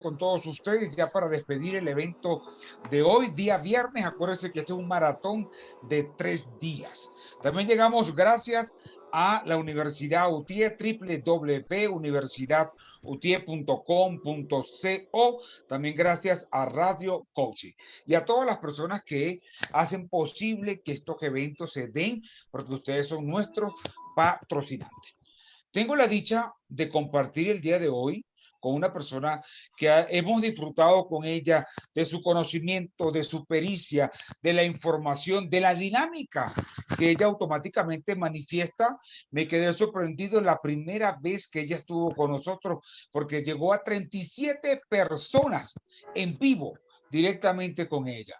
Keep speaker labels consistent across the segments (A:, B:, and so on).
A: con todos ustedes ya para despedir el evento de hoy, día viernes. Acuérdense que este es un maratón de tres días. También llegamos gracias a la Universidad UTIE, www.universidadutie.com.co, también gracias a Radio Coaching y a todas las personas que hacen posible que estos eventos se den, porque ustedes son nuestros patrocinantes. Tengo la dicha de compartir el día de hoy con una persona que hemos disfrutado con ella de su conocimiento, de su pericia, de la información, de la dinámica que ella automáticamente manifiesta. Me quedé sorprendido la primera vez que ella estuvo con nosotros porque llegó a 37 personas en vivo directamente con ella.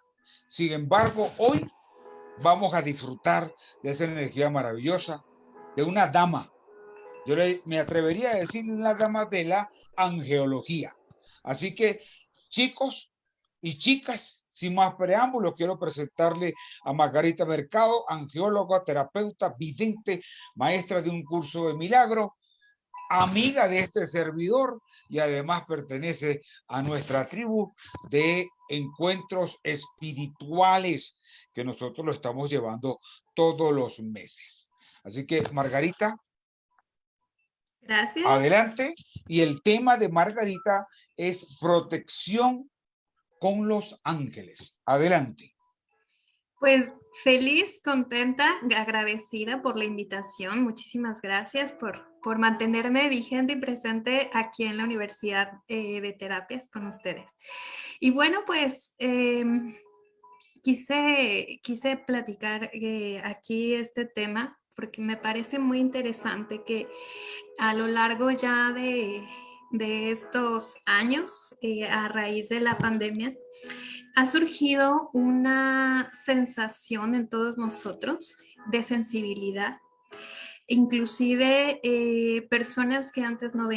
A: Sin embargo, hoy vamos a disfrutar de esa energía maravillosa de una dama yo me atrevería a decir la dama de la angeología. Así que, chicos y chicas, sin más preámbulos, quiero presentarle a Margarita Mercado, angeóloga, terapeuta, vidente, maestra de un curso de milagro, amiga de este servidor y además pertenece a nuestra tribu de encuentros espirituales que nosotros lo estamos llevando todos los meses. Así que, Margarita,
B: Gracias.
A: Adelante. Y el tema de Margarita es protección con los ángeles. Adelante.
B: Pues feliz, contenta, agradecida por la invitación. Muchísimas gracias por, por mantenerme vigente y presente aquí en la Universidad eh, de Terapias con ustedes. Y bueno, pues em, quise, quise platicar eh, aquí este tema porque me parece muy interesante que a lo largo ya de, estos años, eh, a raíz de la pandemia, ha surgido una sensación en todos nosotros de sensibilidad. Inclusive eh, personas que antes no,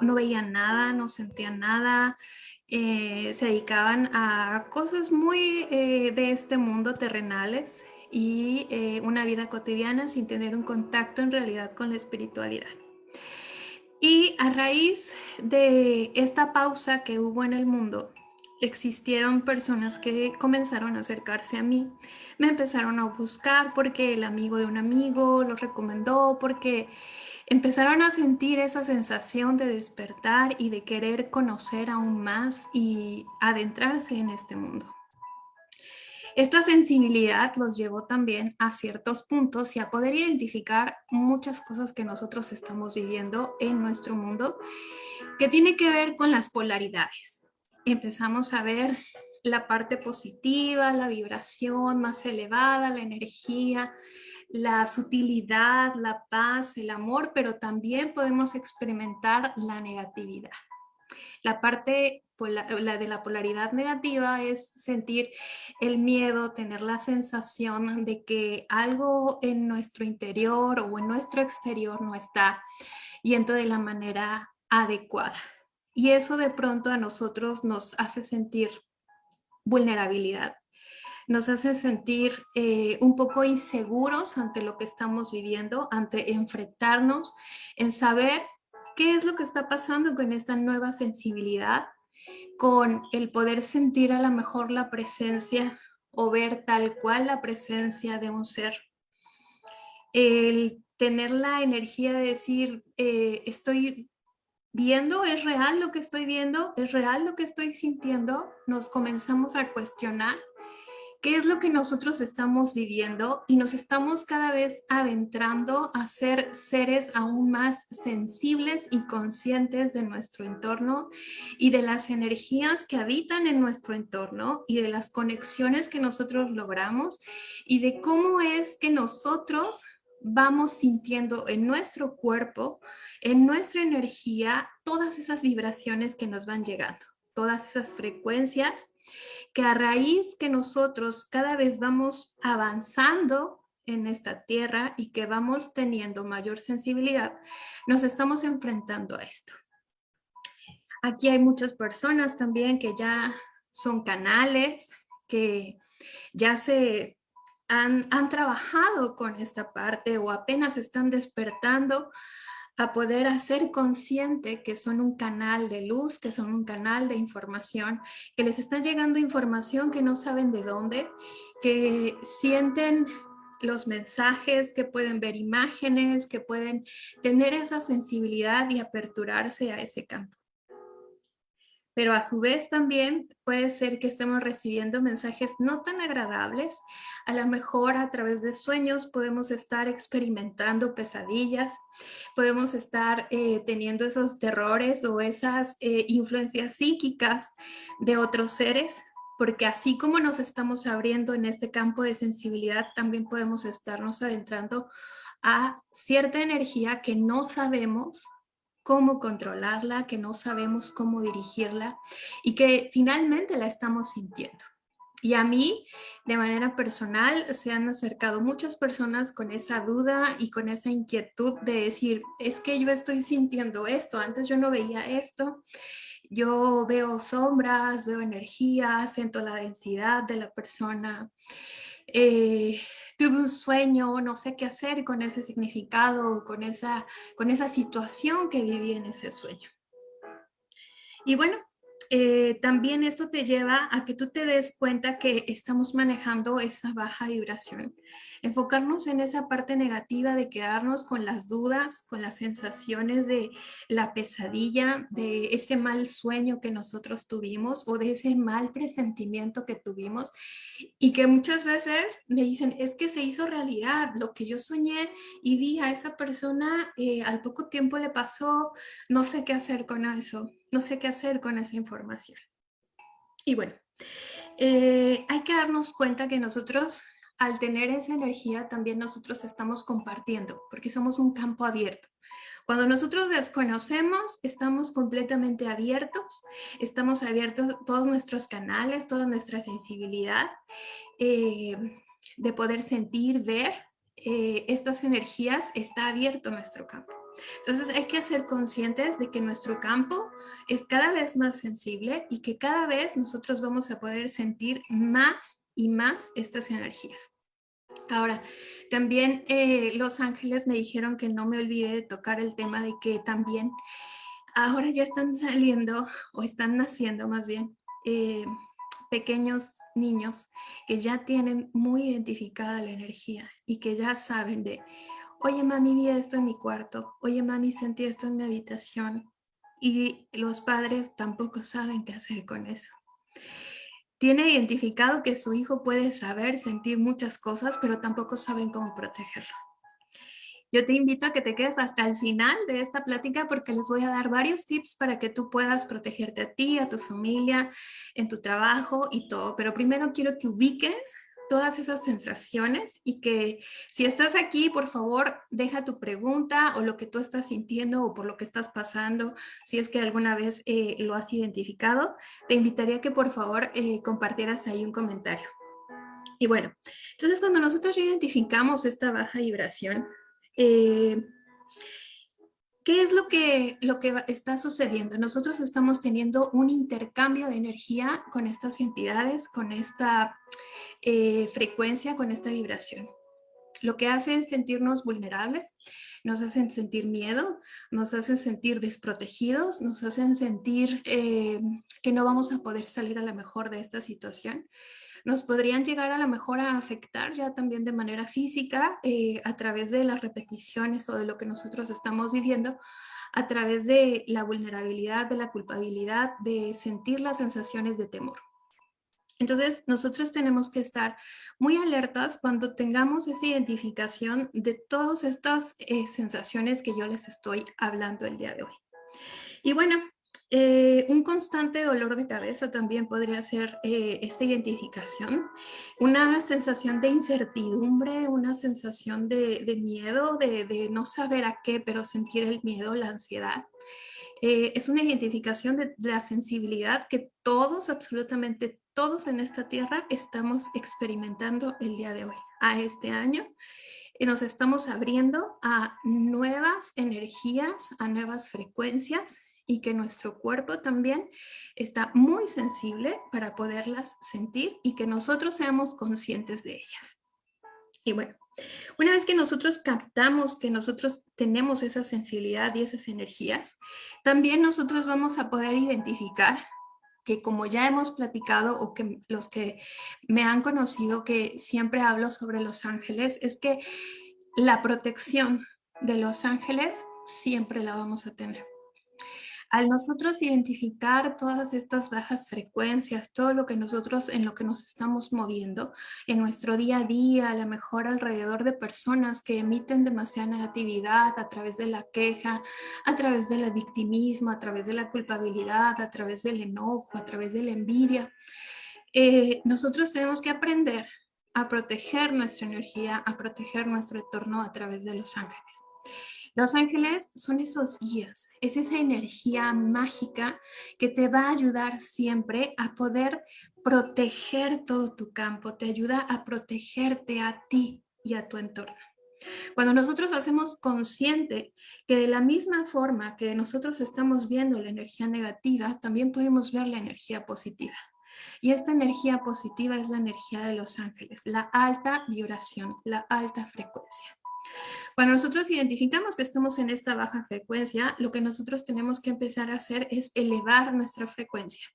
B: no, veían nada, no sentían nada, eh, se dedicaban a cosas muy de este mundo terrenales y eh, una vida cotidiana sin tener un contacto en realidad con la espiritualidad. Y a raíz de esta pausa que hubo en el mundo, existieron personas que comenzaron a acercarse a mí, me empezaron a buscar porque el amigo de un amigo los recomendó, porque empezaron a sentir esa sensación de despertar y de querer conocer aún más y adentrarse en este mundo. Esta sensibilidad los llevó también a ciertos puntos y a poder identificar muchas cosas que nosotros estamos viviendo en nuestro mundo que tiene que ver con las polaridades. Empezamos a ver la parte positiva, la vibración más elevada, la energía, la sutilidad, la paz, el amor, pero también podemos experimentar la negatividad. La parte la de la polaridad negativa es sentir el miedo, tener la sensación de que algo en nuestro interior o en nuestro exterior no está yendo de la manera adecuada. Y eso de pronto a nosotros nos hace sentir vulnerabilidad, nos hace sentir eh, un poco inseguros ante lo que estamos viviendo, ante enfrentarnos, en saber qué es lo que está pasando con esta nueva sensibilidad con el poder sentir a lo mejor la presencia o ver tal cual la presencia de un ser. El tener la energía de decir, eh, estoy viendo, es real lo que estoy viendo, es real lo que estoy sintiendo, nos comenzamos a cuestionar qué es lo que nosotros estamos viviendo y nos estamos cada vez adentrando a ser seres aún más sensibles y conscientes de nuestro entorno y de las energías que habitan en nuestro entorno y de las conexiones que nosotros logramos y de cómo es que nosotros vamos sintiendo en nuestro cuerpo, en nuestra energía, todas esas vibraciones que nos van llegando, todas esas frecuencias que a raíz que nosotros cada vez vamos avanzando en esta tierra y que vamos teniendo mayor sensibilidad, nos estamos enfrentando a esto. Aquí hay muchas personas también que ya son canales, que ya se han, han trabajado con esta parte o apenas están despertando a poder hacer consciente que son un canal de luz, que son un canal de información, que les está llegando información que no saben de dónde, que sienten los mensajes, que pueden ver imágenes, que pueden tener esa sensibilidad y aperturarse a ese campo pero a su vez también puede ser que estemos recibiendo mensajes no tan agradables. A lo mejor a través de sueños podemos estar experimentando pesadillas, podemos estar eh, teniendo esos terrores o esas eh, influencias psíquicas de otros seres, porque así como nos estamos abriendo en este campo de sensibilidad, también podemos estarnos adentrando a cierta energía que no sabemos cómo controlarla, que no sabemos cómo dirigirla y que finalmente la estamos sintiendo. Y a mí, de manera personal, se han acercado muchas personas con esa duda y con esa inquietud de decir, es que yo estoy sintiendo esto, antes yo no veía esto, yo veo sombras, veo energía, siento la densidad de la persona, eh, tuve un sueño, no sé qué hacer con ese significado, con esa, con esa situación que viví en ese sueño. Y bueno, eh, también esto te lleva a que tú te des cuenta que estamos manejando esa baja vibración. Enfocarnos en esa parte negativa de quedarnos con las dudas, con las sensaciones de la pesadilla, de ese mal sueño que nosotros tuvimos o de ese mal presentimiento que tuvimos y que muchas veces me dicen, es que se hizo realidad, lo que yo soñé y vi a esa persona, eh, al poco tiempo le pasó, no sé qué hacer con eso no sé qué hacer con esa información. Y bueno, eh, hay que darnos cuenta que nosotros, al tener esa energía, también nosotros estamos compartiendo, porque somos un campo abierto. Cuando nosotros desconocemos, estamos completamente abiertos, estamos abiertos todos nuestros canales, toda nuestra sensibilidad eh, de poder sentir, ver eh, estas energías, está abierto nuestro campo. Entonces hay que ser conscientes de que nuestro campo es cada vez más sensible y que cada vez nosotros vamos a poder sentir más y más estas energías. Ahora, también eh, los ángeles me dijeron que no me olvide de tocar el tema de que también ahora ya están saliendo o están naciendo más bien eh, pequeños niños que ya tienen muy identificada la energía y que ya saben de, oye mami, vi esto en mi cuarto, oye mami, sentí esto en mi habitación. Y los padres tampoco saben qué hacer con eso. Tiene identificado que su hijo puede saber, sentir muchas cosas, pero tampoco saben cómo protegerlo. Yo te invito a que te quedes hasta el final de esta plática porque les voy a dar varios tips para que tú puedas protegerte a ti, a tu familia, en tu trabajo y todo. Pero primero quiero que ubiques todas esas sensaciones y que si estás aquí, por favor, deja tu pregunta o lo que tú estás sintiendo o por lo que estás pasando, si es que alguna vez eh, lo has identificado, te invitaría que por favor eh, compartieras ahí un comentario. Y bueno, entonces cuando nosotros identificamos esta baja vibración, eh, ¿Qué es lo que, lo que está sucediendo? Nosotros estamos teniendo un intercambio de energía con estas entidades, con esta eh, frecuencia, con esta vibración. Lo que hace es sentirnos vulnerables, nos hacen sentir miedo, nos hacen sentir desprotegidos, nos hacen sentir eh, que no vamos a poder salir a la mejor de esta situación nos podrían llegar a lo mejor a afectar ya también de manera física eh, a través de las repeticiones o de lo que nosotros estamos viviendo, a través de la vulnerabilidad, de la culpabilidad, de sentir las sensaciones de temor. Entonces, nosotros tenemos que estar muy alertas cuando tengamos esa identificación de todas estas eh, sensaciones que yo les estoy hablando el día de hoy. Y bueno, eh, un constante dolor de cabeza también podría ser eh, esta identificación, una sensación de incertidumbre, una sensación de, miedo, de, no saber a qué, pero sentir el miedo, la ansiedad. Eh, es una identificación de, la sensibilidad que todos, absolutamente todos en esta tierra estamos experimentando el día de hoy, a este año. Nos estamos abriendo a nuevas energías, a nuevas frecuencias y que nuestro cuerpo también está muy sensible para poderlas sentir y que nosotros seamos conscientes de ellas. Y bueno, Una vez que nosotros captamos que nosotros tenemos esa sensibilidad y esas energías, también nosotros vamos a poder identificar que como ya hemos platicado o que los que me han conocido que siempre hablo sobre los ángeles, es que la protección de los ángeles siempre la vamos a tener. Al nosotros identificar todas estas bajas frecuencias, todo lo que nosotros en lo que nos estamos moviendo en nuestro día a día, a lo mejor alrededor de personas que emiten demasiada negatividad a través de la queja, a través del victimismo, a través de la culpabilidad, a través del enojo, a través de la envidia, eh, nosotros tenemos que aprender a proteger nuestra energía, a proteger nuestro entorno a través de los ángeles. Los ángeles son esos guías, es esa energía mágica que te va a ayudar siempre a poder proteger todo tu campo, te ayuda a protegerte a ti y a tu entorno. Cuando nosotros hacemos consciente que de la misma forma que nosotros estamos viendo la energía negativa, también podemos ver la energía positiva. Y esta energía positiva es la energía de los ángeles, la alta vibración, la alta frecuencia. Cuando nosotros identificamos que estamos en esta baja frecuencia, lo que nosotros tenemos que empezar a hacer es elevar nuestra frecuencia.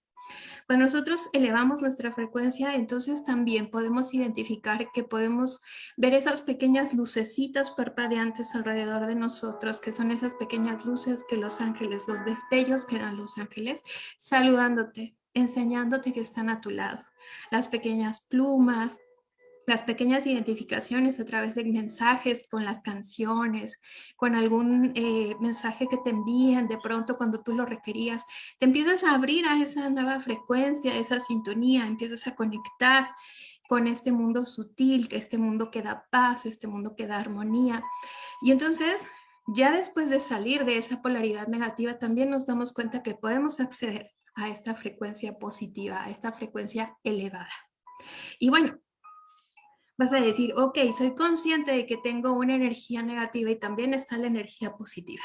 B: Cuando nosotros elevamos nuestra frecuencia, entonces también podemos identificar que podemos ver esas pequeñas lucecitas parpadeantes alrededor de nosotros, que son esas pequeñas luces que los ángeles, los destellos que dan los ángeles, saludándote, enseñándote que están a tu lado. Las pequeñas plumas, las pequeñas identificaciones a través de mensajes con las canciones, con algún eh, mensaje que te envían de pronto cuando tú lo requerías, te empiezas a abrir a esa nueva frecuencia, esa sintonía, empiezas a conectar con este mundo sutil, este mundo que da paz, este mundo que da armonía. Y entonces, ya después de salir de esa polaridad negativa, también nos damos cuenta que podemos acceder a esta frecuencia positiva, a esta frecuencia elevada. Y bueno, vas a decir, ok, soy consciente de que tengo una energía negativa y también está la energía positiva.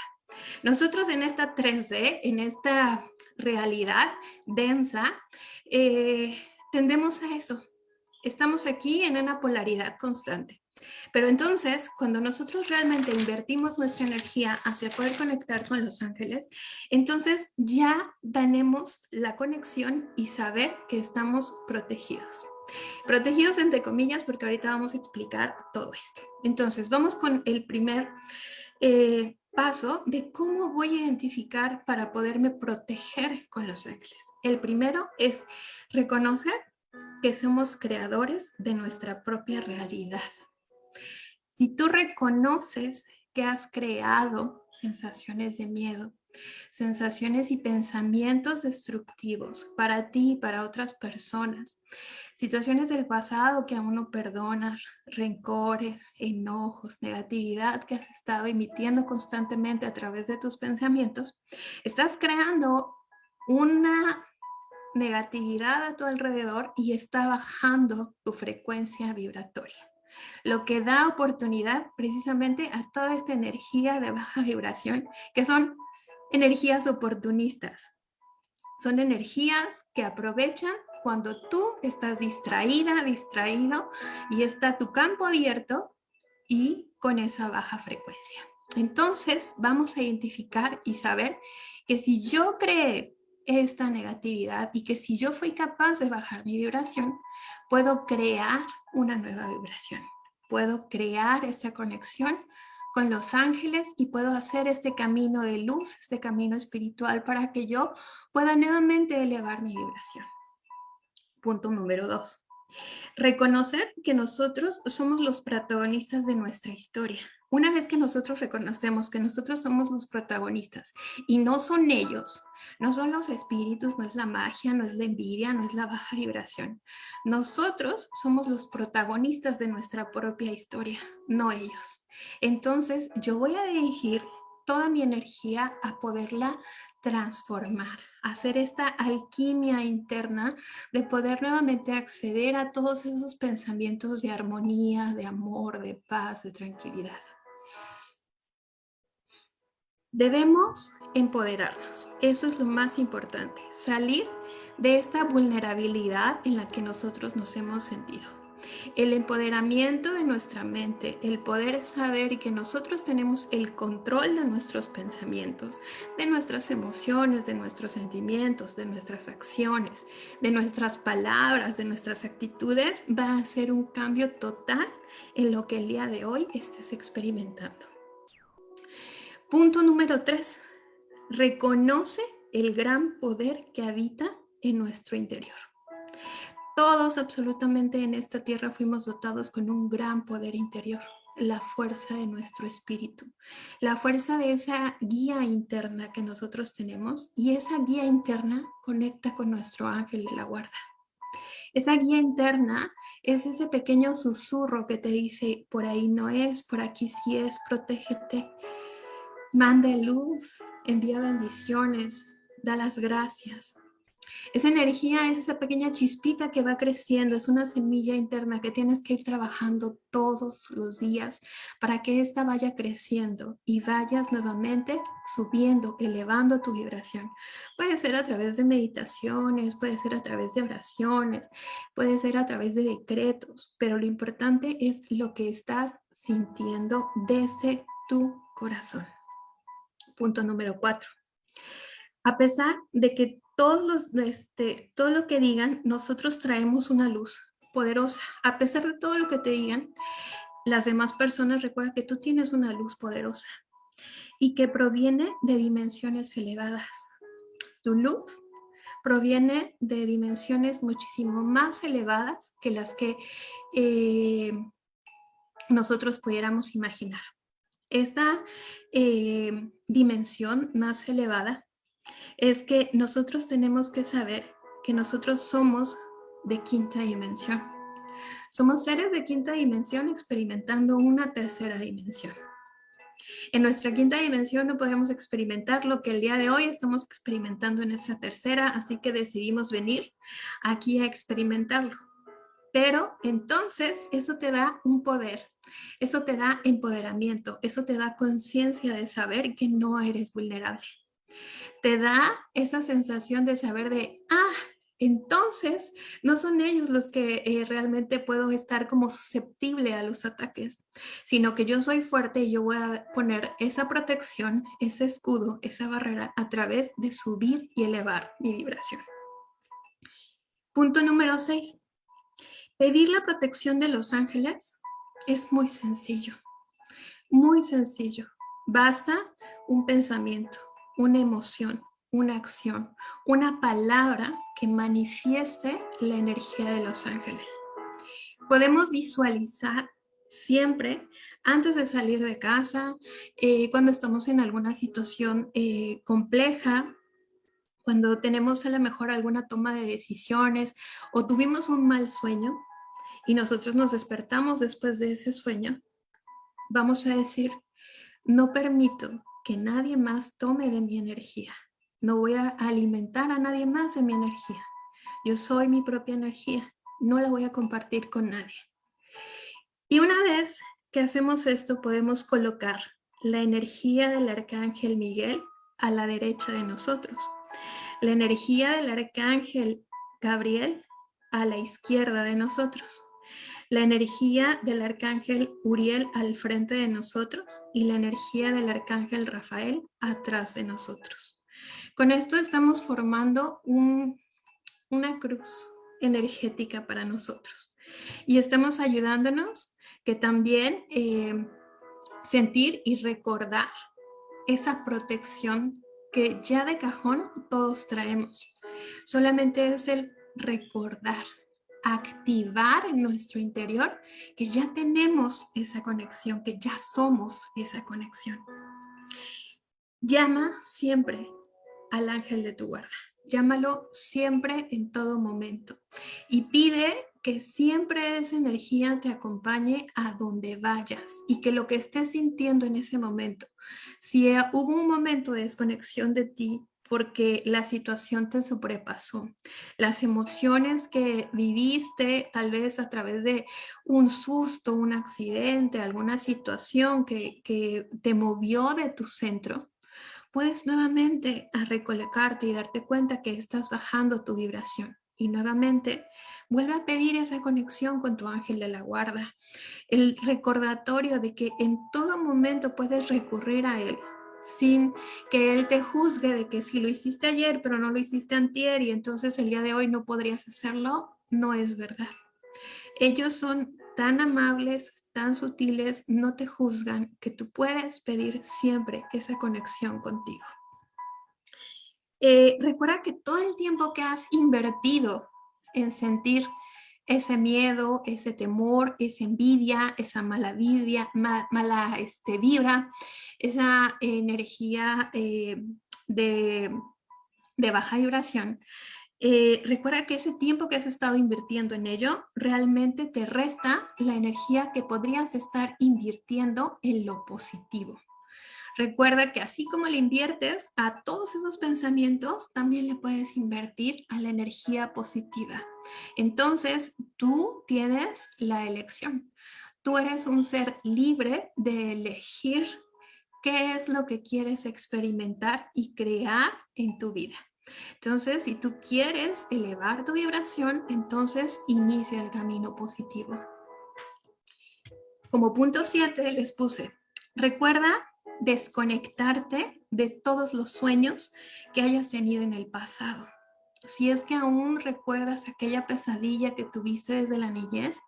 B: Nosotros en esta 3D, en esta realidad densa, eh, tendemos a eso. Estamos aquí en una polaridad constante. Pero entonces, cuando nosotros realmente invertimos nuestra energía hacia poder conectar con los ángeles, entonces ya tenemos la conexión y saber que estamos protegidos. Protegidos entre comillas porque ahorita vamos a explicar todo esto. Entonces vamos con el primer eh, paso de cómo voy a identificar para poderme proteger con los ángeles. El primero es reconocer que somos creadores de nuestra propia realidad. Si tú reconoces que has creado sensaciones de miedo, sensaciones y pensamientos destructivos para ti y para otras personas, situaciones del pasado que aún no perdonas, rencores, enojos, negatividad que has estado emitiendo constantemente a través de tus pensamientos, estás creando una negatividad a tu alrededor y está bajando tu frecuencia vibratoria lo que da oportunidad precisamente a toda esta energía de baja vibración, que son energías oportunistas. Son energías que aprovechan cuando tú estás distraída, distraído y está tu campo abierto y con esa baja frecuencia. Entonces vamos a identificar y saber que si yo creé esta negatividad y que si yo fui capaz de bajar mi vibración, puedo crear una nueva vibración. Puedo crear esta conexión con los ángeles y puedo hacer este camino de luz, este camino espiritual para que yo pueda nuevamente elevar mi vibración. Punto número dos. Reconocer que nosotros somos los protagonistas de nuestra historia. Una vez que nosotros reconocemos que nosotros somos los protagonistas y no son ellos, no son los espíritus, no es la magia, no es la envidia, no es la baja vibración. Nosotros somos los protagonistas de nuestra propia historia, no ellos. Entonces yo voy a dirigir toda mi energía a poderla transformar, hacer esta alquimia interna de poder nuevamente acceder a todos esos pensamientos de armonía, de amor, de paz, de tranquilidad. Debemos empoderarnos, eso es lo más importante, salir de esta vulnerabilidad en la que nosotros nos hemos sentido. El empoderamiento de nuestra mente, el poder saber que nosotros tenemos el control de nuestros pensamientos, de nuestras emociones, de nuestros sentimientos, de nuestras acciones, de nuestras palabras, de nuestras actitudes, va a hacer un cambio total en lo que el día de hoy estés experimentando. Punto número tres, reconoce el gran poder que habita en nuestro interior. Todos absolutamente en esta tierra fuimos dotados con un gran poder interior, la fuerza de nuestro espíritu, la fuerza de esa guía interna que nosotros tenemos y esa guía interna conecta con nuestro ángel de la guarda. Esa guía interna es ese pequeño susurro que te dice, por ahí no es, por aquí sí es, protégete, manda luz, envía bendiciones, da las gracias. Esa energía es esa pequeña chispita que va creciendo, es una semilla interna que tienes que ir trabajando todos los días para que ésta vaya creciendo y vayas nuevamente subiendo, elevando tu vibración. Puede ser a través de meditaciones, puede ser a través de oraciones, puede ser a través de decretos, pero lo importante es lo que estás sintiendo desde tu corazón. Punto número cuatro. A pesar de que todos los, este, todo lo que digan, nosotros traemos una luz poderosa. A pesar de todo lo que te digan, las demás personas recuerda que tú tienes una luz poderosa y que proviene de dimensiones elevadas. Tu luz proviene de dimensiones muchísimo más elevadas que las que eh, nosotros pudiéramos imaginar. Esta eh, dimensión más elevada es que nosotros tenemos que saber que nosotros somos de quinta dimensión. Somos seres de quinta dimensión experimentando una tercera dimensión. En nuestra quinta dimensión no podemos experimentar lo que el día de hoy estamos experimentando en nuestra tercera, así que decidimos venir aquí a experimentarlo. Pero entonces eso te da un poder, eso te da empoderamiento, eso te da conciencia de saber que no eres vulnerable te da esa sensación de saber de, ah, entonces no son ellos los que eh, realmente puedo estar como susceptible a los ataques, sino que yo soy fuerte y yo voy a poner esa protección, ese escudo, esa barrera a través de subir y elevar mi vibración. Punto número 6. Pedir la protección de los ángeles es muy sencillo, muy sencillo. Basta un pensamiento, una emoción, una acción, una palabra que manifieste la energía de los ángeles. Podemos visualizar siempre antes de salir de casa, eh, cuando estamos en alguna situación eh, compleja, cuando tenemos a lo mejor alguna toma de decisiones o tuvimos un mal sueño y nosotros nos despertamos después de ese sueño, vamos a decir, no permito que nadie más tome de mi energía. No voy a alimentar a nadie más de mi energía. Yo soy mi propia energía. No la voy a compartir con nadie. Y una vez que hacemos esto, podemos colocar la energía del arcángel Miguel a la derecha de nosotros. La energía del arcángel Gabriel a la izquierda de nosotros la energía del arcángel Uriel al frente de nosotros y la energía del arcángel Rafael atrás de nosotros. Con esto estamos formando una cruz energética para nosotros y estamos ayudándonos que también eh, sentir y recordar esa protección que ya de cajón todos traemos. Solamente es el recordar activar en nuestro interior que ya tenemos esa conexión, que ya somos esa conexión. Llama siempre al ángel de tu guarda. Llámalo siempre en todo momento y pide que siempre esa energía te acompañe a donde vayas y que lo que estés sintiendo en ese momento, si hubo un momento de desconexión de ti, porque la situación te sobrepasó. Las emociones que viviste tal vez a través de un susto, un accidente, alguna situación que, que te movió de tu centro, puedes nuevamente a recolocarte y darte cuenta que estás bajando tu vibración. y nuevamente vuelve a pedir esa conexión con tu ángel de la guarda. El recordatorio de que en todo momento puedes recurrir a él sin que él te juzgue de que si lo hiciste ayer pero no lo hiciste antier y entonces el día de hoy no podrías hacerlo, no es verdad. Ellos son tan amables, tan sutiles, no te juzgan, que tú puedes pedir siempre esa conexión contigo. Eh, recuerda que todo el tiempo que has invertido en sentir ese miedo, ese temor, esa envidia, esa mala, mala este, vibra, esa energía eh, de, de baja vibración, eh, recuerda que ese tiempo que has estado invirtiendo en ello realmente te resta la energía que podrías estar invirtiendo en lo positivo. Recuerda que así como le inviertes a todos esos pensamientos, también le puedes invertir a la energía positiva. Entonces, tú tienes la elección. Tú eres un ser libre de elegir qué es lo que quieres experimentar y crear en tu vida. Entonces, si tú quieres elevar tu vibración, entonces inicia el camino positivo. Como punto 7 les puse, recuerda desconectarte de todos los sueños que hayas tenido en el pasado. Si es que aún recuerdas aquella pesadilla que tuviste desde la niñez,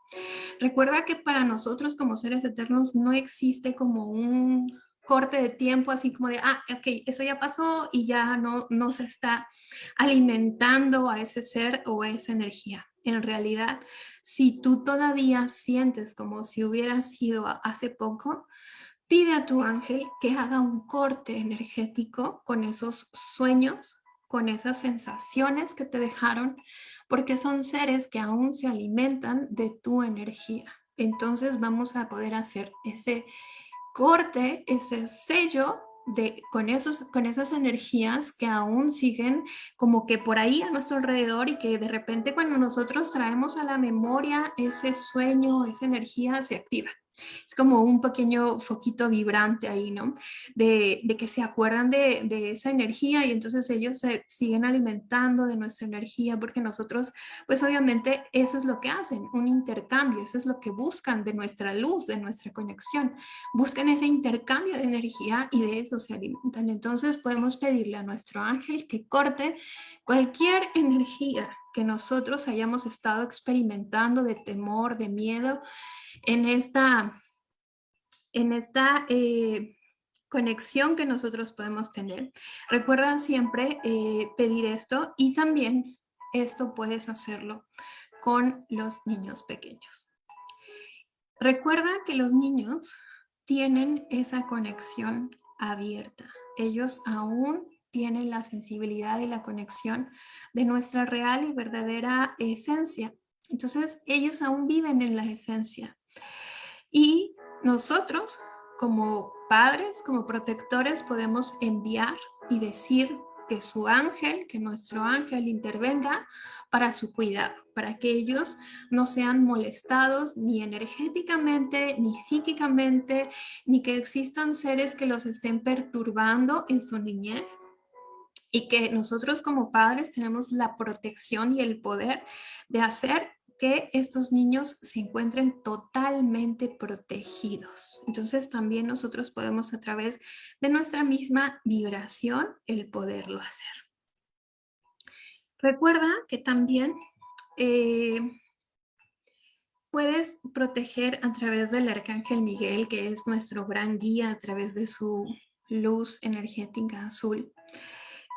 B: recuerda que para nosotros como seres eternos no existe como un corte de tiempo, así como de, ah, ok, eso ya pasó y ya no, no se está alimentando a ese ser o a esa energía. En realidad, si tú todavía sientes como si hubiera sido hace poco, pide a tu ángel que haga un corte energético con esos sueños, con esas sensaciones que te dejaron, porque son seres que aún se alimentan de tu energía. Entonces vamos a poder hacer ese corte ese sello de, con, esos, con esas energías que aún siguen como que por ahí a nuestro alrededor y que de repente cuando nosotros traemos a la memoria ese sueño, esa energía se activa. Es como un pequeño foquito vibrante ahí, ¿no? De, que se acuerdan de, esa energía y entonces ellos se siguen alimentando de nuestra energía porque nosotros, pues obviamente eso es lo que hacen, un intercambio, eso es lo que buscan de nuestra luz, de nuestra conexión. Buscan ese intercambio de energía y de eso se alimentan. Entonces podemos pedirle a nuestro ángel que corte cualquier energía que nosotros hayamos estado experimentando de temor, de miedo, en esta, en esta eh, conexión que nosotros podemos tener. Recuerda siempre eh, pedir esto y también esto puedes hacerlo con los niños pequeños. Recuerda que los niños tienen esa conexión abierta. Ellos aún tienen la sensibilidad y la conexión de nuestra real y verdadera esencia. Entonces, ellos aún viven en la esencia. Y nosotros, como padres, como protectores, podemos enviar y decir que su ángel, que nuestro ángel intervenga para su cuidado, para que ellos no sean molestados ni energéticamente, ni psíquicamente, ni que existan seres que los estén perturbando en su niñez, y que nosotros como padres tenemos la protección y el poder de hacer que estos niños se encuentren totalmente protegidos. Entonces también nosotros podemos a través de nuestra misma vibración el poderlo hacer. Recuerda que también eh, puedes proteger a través del Arcángel Miguel, que es nuestro gran guía a través de su luz energética azul.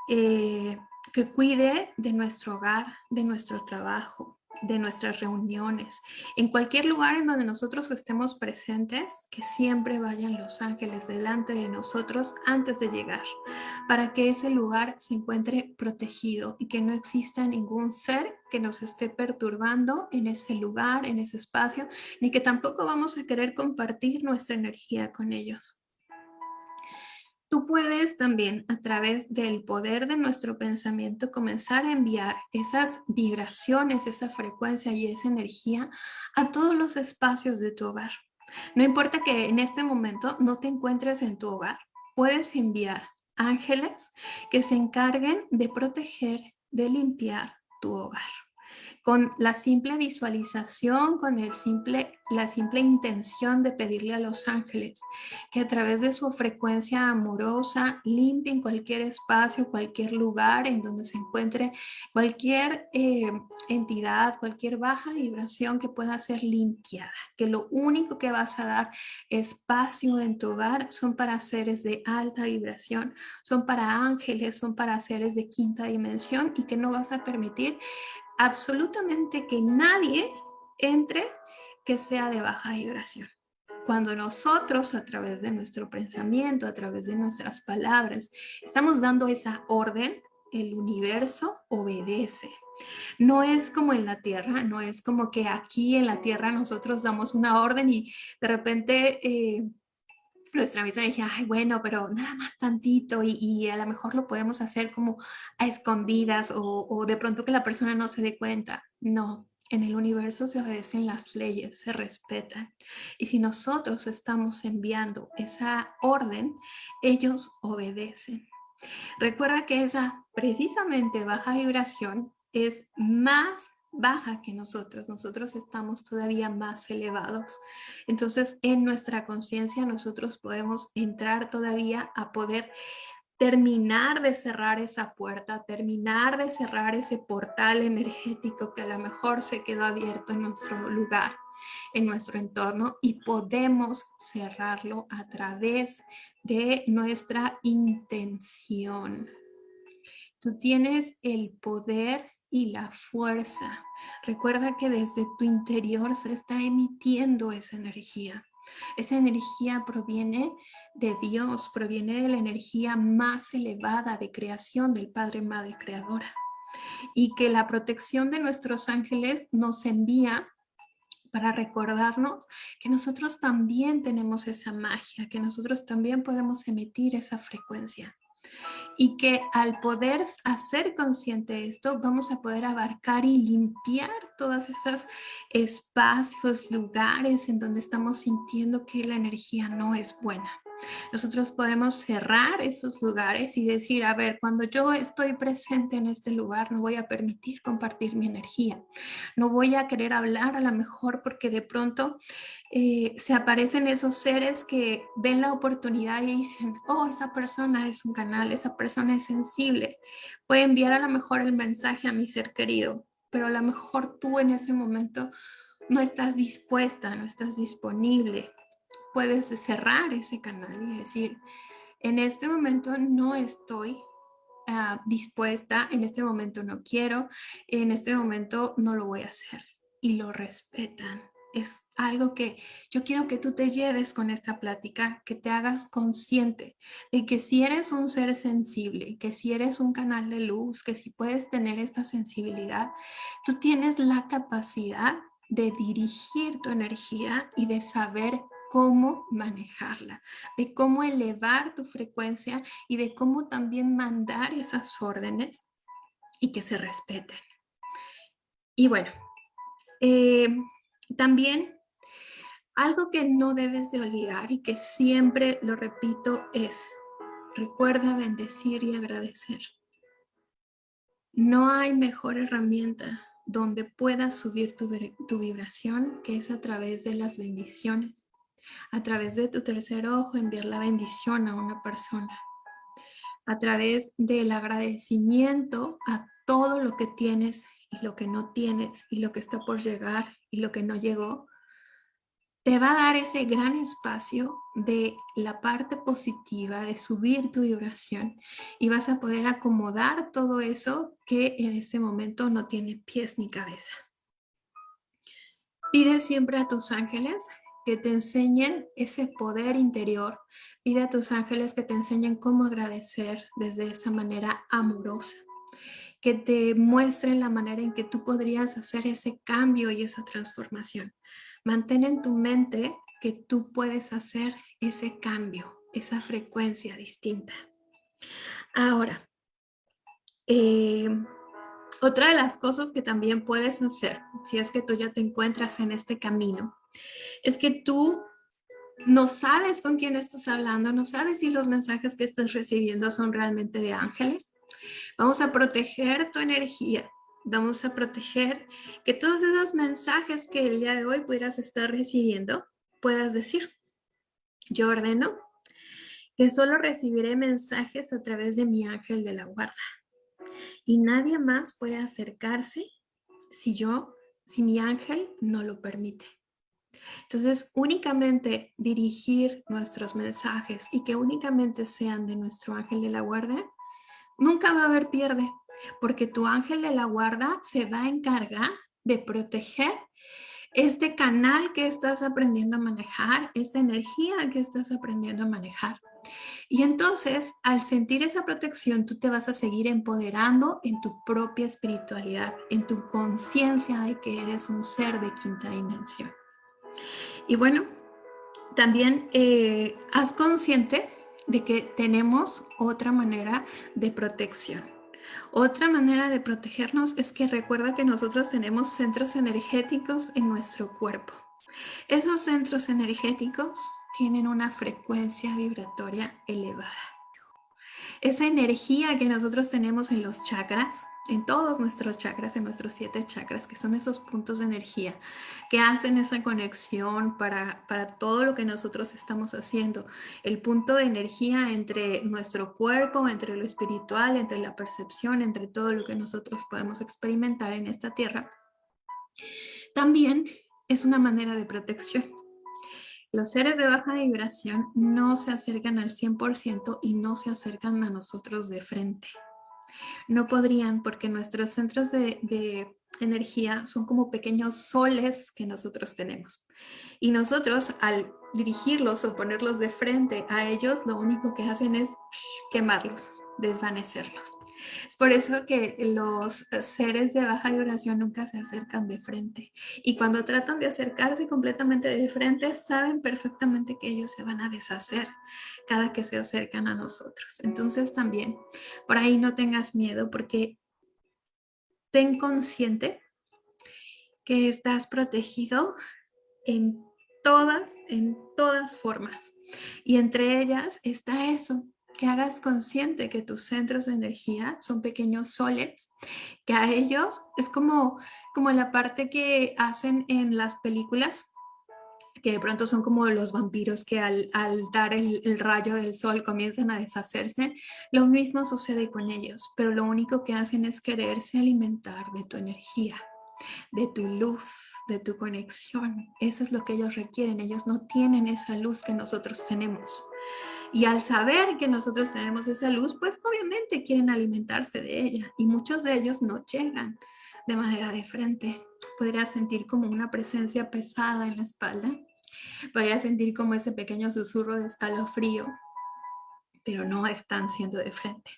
B: Eh, que cuide de nuestro hogar, de nuestro trabajo, de nuestras reuniones, en cualquier lugar en donde nosotros estemos presentes, que siempre vayan los ángeles delante de nosotros antes de llegar, para que ese lugar se encuentre protegido y que no exista ningún ser que nos esté perturbando en ese lugar, en ese espacio, ni que tampoco vamos a querer compartir nuestra energía con ellos. Tú puedes también a través del poder de nuestro pensamiento comenzar a enviar esas vibraciones, esa frecuencia y esa energía a todos los espacios de tu hogar. No importa que en este momento no te encuentres en tu hogar, puedes enviar ángeles que se encarguen de proteger, de limpiar tu hogar. Con la simple visualización, con el simple, la simple intención de pedirle a los ángeles que a través de su frecuencia amorosa limpien cualquier espacio, cualquier lugar en donde se encuentre cualquier eh, entidad, cualquier baja vibración que pueda ser limpiada, que lo único que vas a dar espacio en tu hogar son para seres de alta vibración, son para ángeles, son para seres de quinta dimensión y que no vas a permitir absolutamente que nadie entre que sea de baja vibración. Cuando nosotros a través de nuestro pensamiento, a través de nuestras palabras, estamos dando esa orden, el universo obedece. No es como en la tierra, no es como que aquí en la tierra nosotros damos una orden y de repente eh, nuestra misa dije, ay, bueno, pero nada más tantito y, a lo mejor lo podemos hacer como a escondidas o, o de pronto que la persona no se dé cuenta. No, en el universo se obedecen las leyes, se respetan. Y si nosotros estamos enviando esa orden, ellos obedecen. Recuerda que esa precisamente baja vibración es más baja que nosotros, nosotros estamos todavía más elevados. Entonces, en nuestra conciencia nosotros podemos entrar todavía a poder terminar de cerrar esa puerta, terminar de cerrar ese portal energético que a lo mejor se quedó abierto en nuestro lugar, en nuestro entorno y podemos cerrarlo a través de nuestra intención. Tú tienes el poder y la fuerza. Recuerda que desde tu interior se está emitiendo esa energía. Esa energía proviene de Dios, proviene de la energía más elevada de creación del Padre, Madre Creadora. Y que la protección de nuestros ángeles nos envía para recordarnos que nosotros también tenemos esa magia, que nosotros también podemos emitir esa frecuencia y que al poder hacer consciente esto, vamos a poder abarcar y limpiar todos esos espacios, lugares en donde estamos sintiendo que la energía no es buena. Nosotros podemos cerrar esos lugares y decir, a ver, cuando yo estoy presente en este lugar, no voy a permitir compartir mi energía. No voy a querer hablar a lo mejor porque de pronto eh, se aparecen esos seres que ven la oportunidad y dicen, oh, esa persona es un canal, esa persona es sensible. Puede enviar a lo mejor el mensaje a mi ser querido, pero a lo mejor tú en ese momento no estás dispuesta, no estás disponible puedes cerrar ese canal y decir, en este momento no estoy ah, dispuesta, en este momento no quiero, en este momento no lo voy a hacer. Y lo respetan. Es algo que yo quiero que tú te lleves con esta plática, que te hagas consciente de que si eres un ser sensible, que si eres un canal de luz, que si puedes tener esta sensibilidad, tú tienes la capacidad de dirigir tu energía y de saber cómo manejarla, de cómo elevar tu frecuencia y de cómo también mandar esas órdenes y que se respeten. Y bueno, eh, también algo que no debes de olvidar y que siempre lo repito es, recuerda bendecir y agradecer. No hay mejor herramienta donde puedas subir tu, tu vibración que es a través de las bendiciones a través de tu tercer ojo enviar la bendición a una persona. A través del agradecimiento a todo lo que tienes y lo que no tienes y lo que está por llegar y lo que no llegó, te va a dar ese gran espacio de la parte positiva, de subir tu vibración y vas a poder acomodar todo eso que en este momento no tiene pies ni cabeza. Pide siempre a tus ángeles que te enseñen ese poder interior. Pide a tus ángeles que te enseñen cómo agradecer desde esa manera amorosa. Que te muestren la manera en que tú podrías hacer ese cambio y esa transformación. Mantén en tu mente que tú puedes hacer ese cambio, esa frecuencia distinta. Ahora, eh, otra de las cosas que también puedes hacer, si es que tú ya te encuentras en este camino, es que tú no sabes con quién estás hablando, no sabes si los mensajes que estás recibiendo son realmente de ángeles. Vamos a proteger tu energía vamos a proteger que todos esos mensajes que el día de hoy pudieras estar recibiendo, puedas decir, yo ordeno que solo recibiré mensajes a través de mi ángel de la guarda. Y nadie más puede acercarse si yo, si mi ángel no lo permite. Entonces, únicamente dirigir nuestros mensajes y que únicamente sean de nuestro ángel de la guarda, nunca va a haber pierde, porque tu ángel de la guarda se va a encargar de proteger este canal que estás aprendiendo a manejar, esta energía que estás aprendiendo a manejar. Y entonces, al sentir esa protección, tú te vas a seguir empoderando en tu propia espiritualidad, en tu conciencia de que eres un ser de quinta dimensión. Y bueno, también eh, haz consciente de que tenemos otra manera de protección. Otra manera de protegernos es que recuerda que nosotros tenemos centros energéticos en nuestro cuerpo. Esos centros energéticos tienen una frecuencia vibratoria elevada. Esa energía que nosotros tenemos en los chakras, en todos nuestros chakras, en nuestros siete chakras, que son esos puntos de energía que hacen esa conexión para, para todo lo que nosotros estamos haciendo. El punto de energía entre nuestro cuerpo, entre lo espiritual, entre la percepción, entre todo lo que nosotros podemos experimentar en esta tierra. También es una manera de protección. Los seres de baja vibración no se acercan al 100% y no se acercan a nosotros de frente. No podrían porque nuestros centros de, energía son como pequeños soles que nosotros tenemos. Y nosotros al dirigirlos o ponerlos de frente a ellos, lo único que hacen es quemarlos, desvanecerlos. Es por eso que los seres de baja vibración nunca se acercan de frente. Y cuando tratan de acercarse completamente de frente, saben perfectamente que ellos se van a deshacer cada que se acercan a nosotros. Entonces también, por ahí no tengas miedo porque ten consciente que estás protegido en todas, en todas formas. Y entre ellas está eso, que hagas consciente que tus centros de energía son pequeños soles, que a ellos es como, como la parte que hacen en las películas, que de pronto son como los vampiros que al, dar el, el, rayo del sol comienzan a deshacerse. Lo mismo sucede con ellos, pero lo único que hacen es quererse alimentar de tu energía, de tu luz, de tu conexión. Eso es lo que ellos requieren. Ellos no tienen esa luz que nosotros tenemos. Y al saber que nosotros tenemos esa luz, pues obviamente quieren alimentarse de ella. Y muchos de ellos no llegan de manera de frente. Podrías sentir como una presencia pesada en la espalda. Podrías sentir como ese pequeño susurro de escalofrío, pero no están siendo de frente.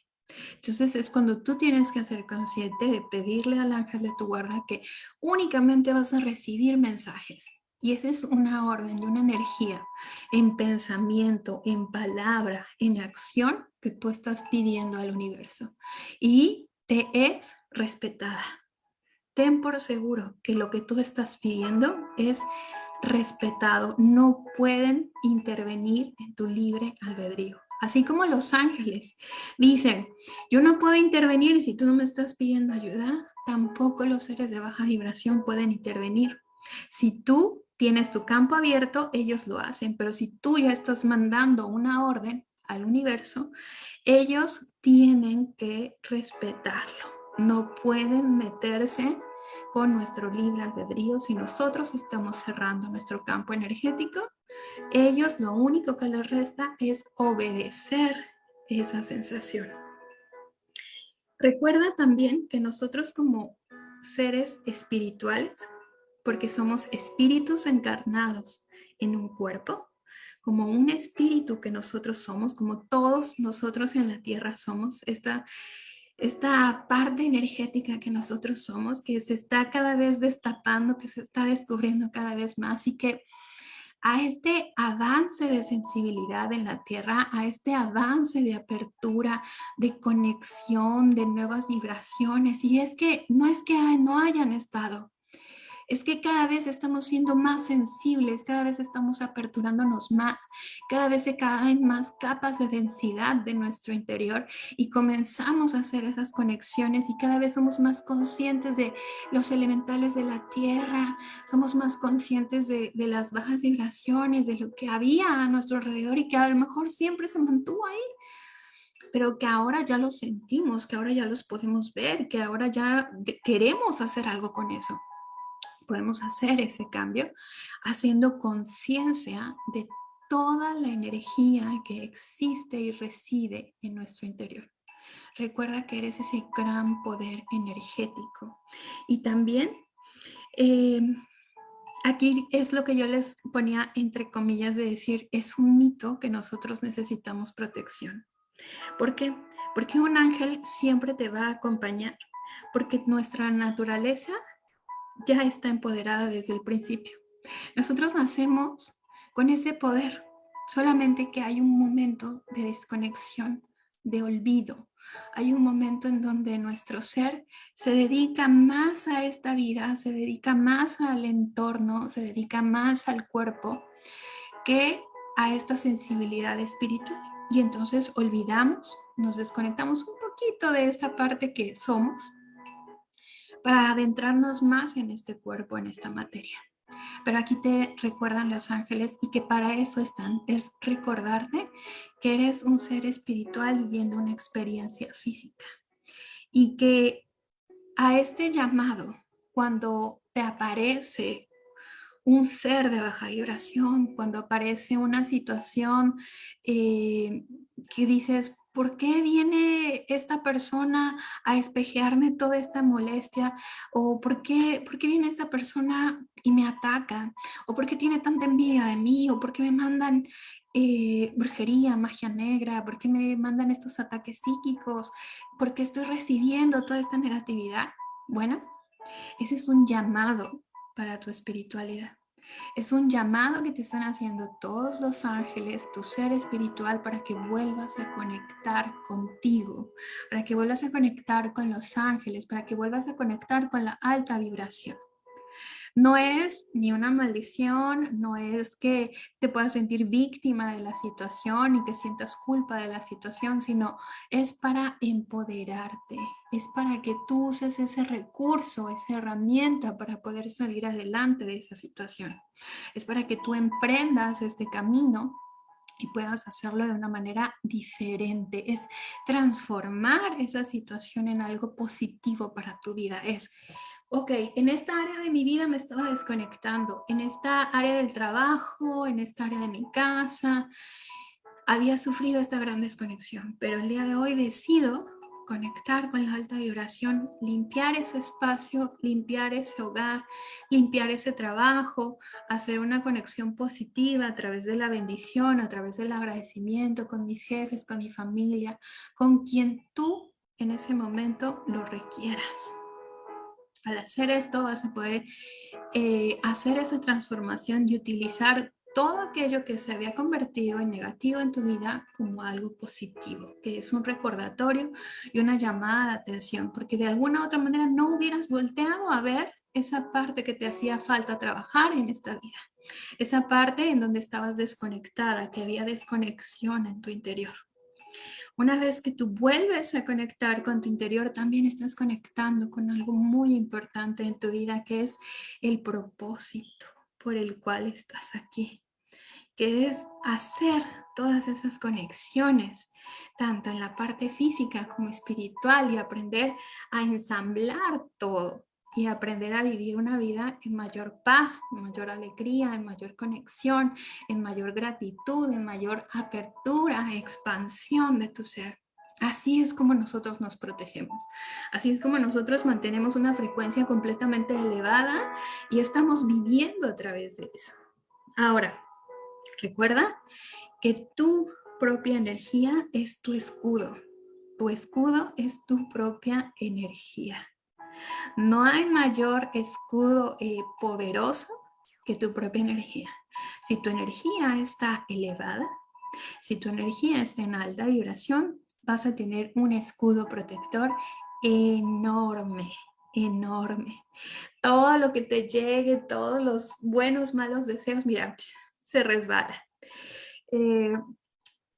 B: Entonces es cuando tú tienes que ser consciente de pedirle al ángel de tu guarda que únicamente vas a recibir mensajes y esa es una orden y una energía en pensamiento, en palabra, en acción que tú estás pidiendo al universo. Y te es respetada. Ten por seguro que lo que tú estás pidiendo es respetado. No pueden intervenir en tu libre albedrío. Así como los ángeles dicen, yo no puedo intervenir si tú no me estás pidiendo ayuda, tampoco los seres de baja vibración pueden intervenir. Si tú tienes tu campo abierto, ellos lo hacen, pero si tú ya estás mandando una orden al universo, ellos tienen que respetarlo. No pueden meterse con nuestro libre albedrío si nosotros estamos cerrando nuestro campo energético. Ellos lo único que les resta es obedecer esa sensación. Recuerda también que nosotros como seres espirituales porque somos espíritus encarnados en un cuerpo, como un espíritu que nosotros somos, como todos nosotros en la tierra somos, esta, esta parte energética que nosotros somos, que se está cada vez destapando, que se está descubriendo cada vez más y que a este avance de sensibilidad en la tierra, a este avance de apertura, de conexión, de nuevas vibraciones. Y es que no es que no hayan estado, es que cada vez estamos siendo más sensibles, cada vez estamos aperturándonos más, cada vez se caen más capas de densidad de nuestro interior y comenzamos a hacer esas conexiones y cada vez somos más conscientes de los elementales de la tierra, somos más conscientes de, de las bajas vibraciones, de lo que había a nuestro alrededor y que a lo mejor siempre se mantuvo ahí pero que ahora ya los sentimos, que ahora ya los podemos ver, que ahora ya queremos hacer algo con eso. Podemos hacer ese cambio haciendo conciencia de toda la energía que existe y reside en nuestro interior. Recuerda que eres ese gran poder energético. Y también, em, aquí es lo que yo les ponía entre comillas de decir, es un mito que nosotros necesitamos protección. ¿Por qué? Porque un ángel siempre te va a acompañar, porque nuestra naturaleza ya está empoderada desde el principio. Nosotros nacemos con ese poder, solamente que hay un momento de desconexión, de olvido. Hay un momento en donde nuestro ser se dedica más a esta vida, se dedica más al entorno, se dedica más al cuerpo que a esta sensibilidad espiritual. Y entonces olvidamos, nos desconectamos un poquito de esta parte que somos para adentrarnos más en este cuerpo, en esta materia. Pero aquí te recuerdan los ángeles y que para eso están, es recordarte que eres un ser espiritual viviendo una experiencia física. Y que a este llamado, cuando te aparece un ser de baja vibración, cuando aparece una situación eh, que dices, ¿por qué viene esta persona a espejearme toda esta molestia? ¿O por qué, por qué viene esta persona y me ataca? ¿O por qué tiene tanta envidia de mí? ¿O por qué me mandan eh, brujería, magia negra? ¿Por qué me mandan estos ataques psíquicos? ¿Por qué estoy recibiendo toda esta negatividad? Bueno, ese es un llamado para tu espiritualidad. Es un llamado que te están haciendo todos los ángeles, tu ser espiritual, para que vuelvas a conectar contigo, para que vuelvas a conectar con los ángeles, para que vuelvas a conectar con la alta vibración. No es ni una maldición, no es que te puedas sentir víctima de la situación y que sientas culpa de la situación, sino es para empoderarte, es para que tú uses ese recurso, esa herramienta para poder salir adelante de esa situación. Es para que tú emprendas este camino y puedas hacerlo de una manera diferente. Es transformar esa situación en algo positivo para tu vida. Es ok, en esta área de mi vida me estaba desconectando, en esta área del trabajo, en esta área de mi casa, había sufrido esta gran desconexión, pero el día de hoy decido conectar con la alta vibración, limpiar ese espacio, limpiar ese hogar, limpiar ese trabajo, hacer una conexión positiva a través de la bendición, a través del agradecimiento con mis jefes, con mi familia, con quien tú en ese momento lo requieras. Al hacer esto vas a poder eh, hacer esa transformación y utilizar todo aquello que se había convertido en negativo en tu vida como algo positivo, que es un recordatorio y una llamada de atención, porque de alguna otra manera no hubieras volteado a ver esa parte que te hacía falta trabajar en esta vida, esa parte en donde estabas desconectada, que había desconexión en tu interior. Una vez que tú vuelves a conectar con tu interior, también estás conectando con algo muy importante en tu vida, que es el propósito por el cual estás aquí, que es hacer todas esas conexiones, tanto en la parte física como espiritual y aprender a ensamblar todo y aprender a vivir una vida en mayor paz, en mayor alegría, en mayor conexión, en mayor gratitud, en mayor apertura, expansión de tu ser. Así es como nosotros nos protegemos. Así es como nosotros mantenemos una frecuencia completamente elevada y estamos viviendo a través de eso. Ahora, recuerda que tu propia energía es tu escudo. Tu escudo es tu propia energía. No hay mayor escudo eh, poderoso que tu propia energía. Si tu energía está elevada, si tu energía está en alta vibración, vas a tener un escudo protector enorme, enorme. Todo lo que te llegue, todos los buenos, malos deseos, mira, se resbala. Eh,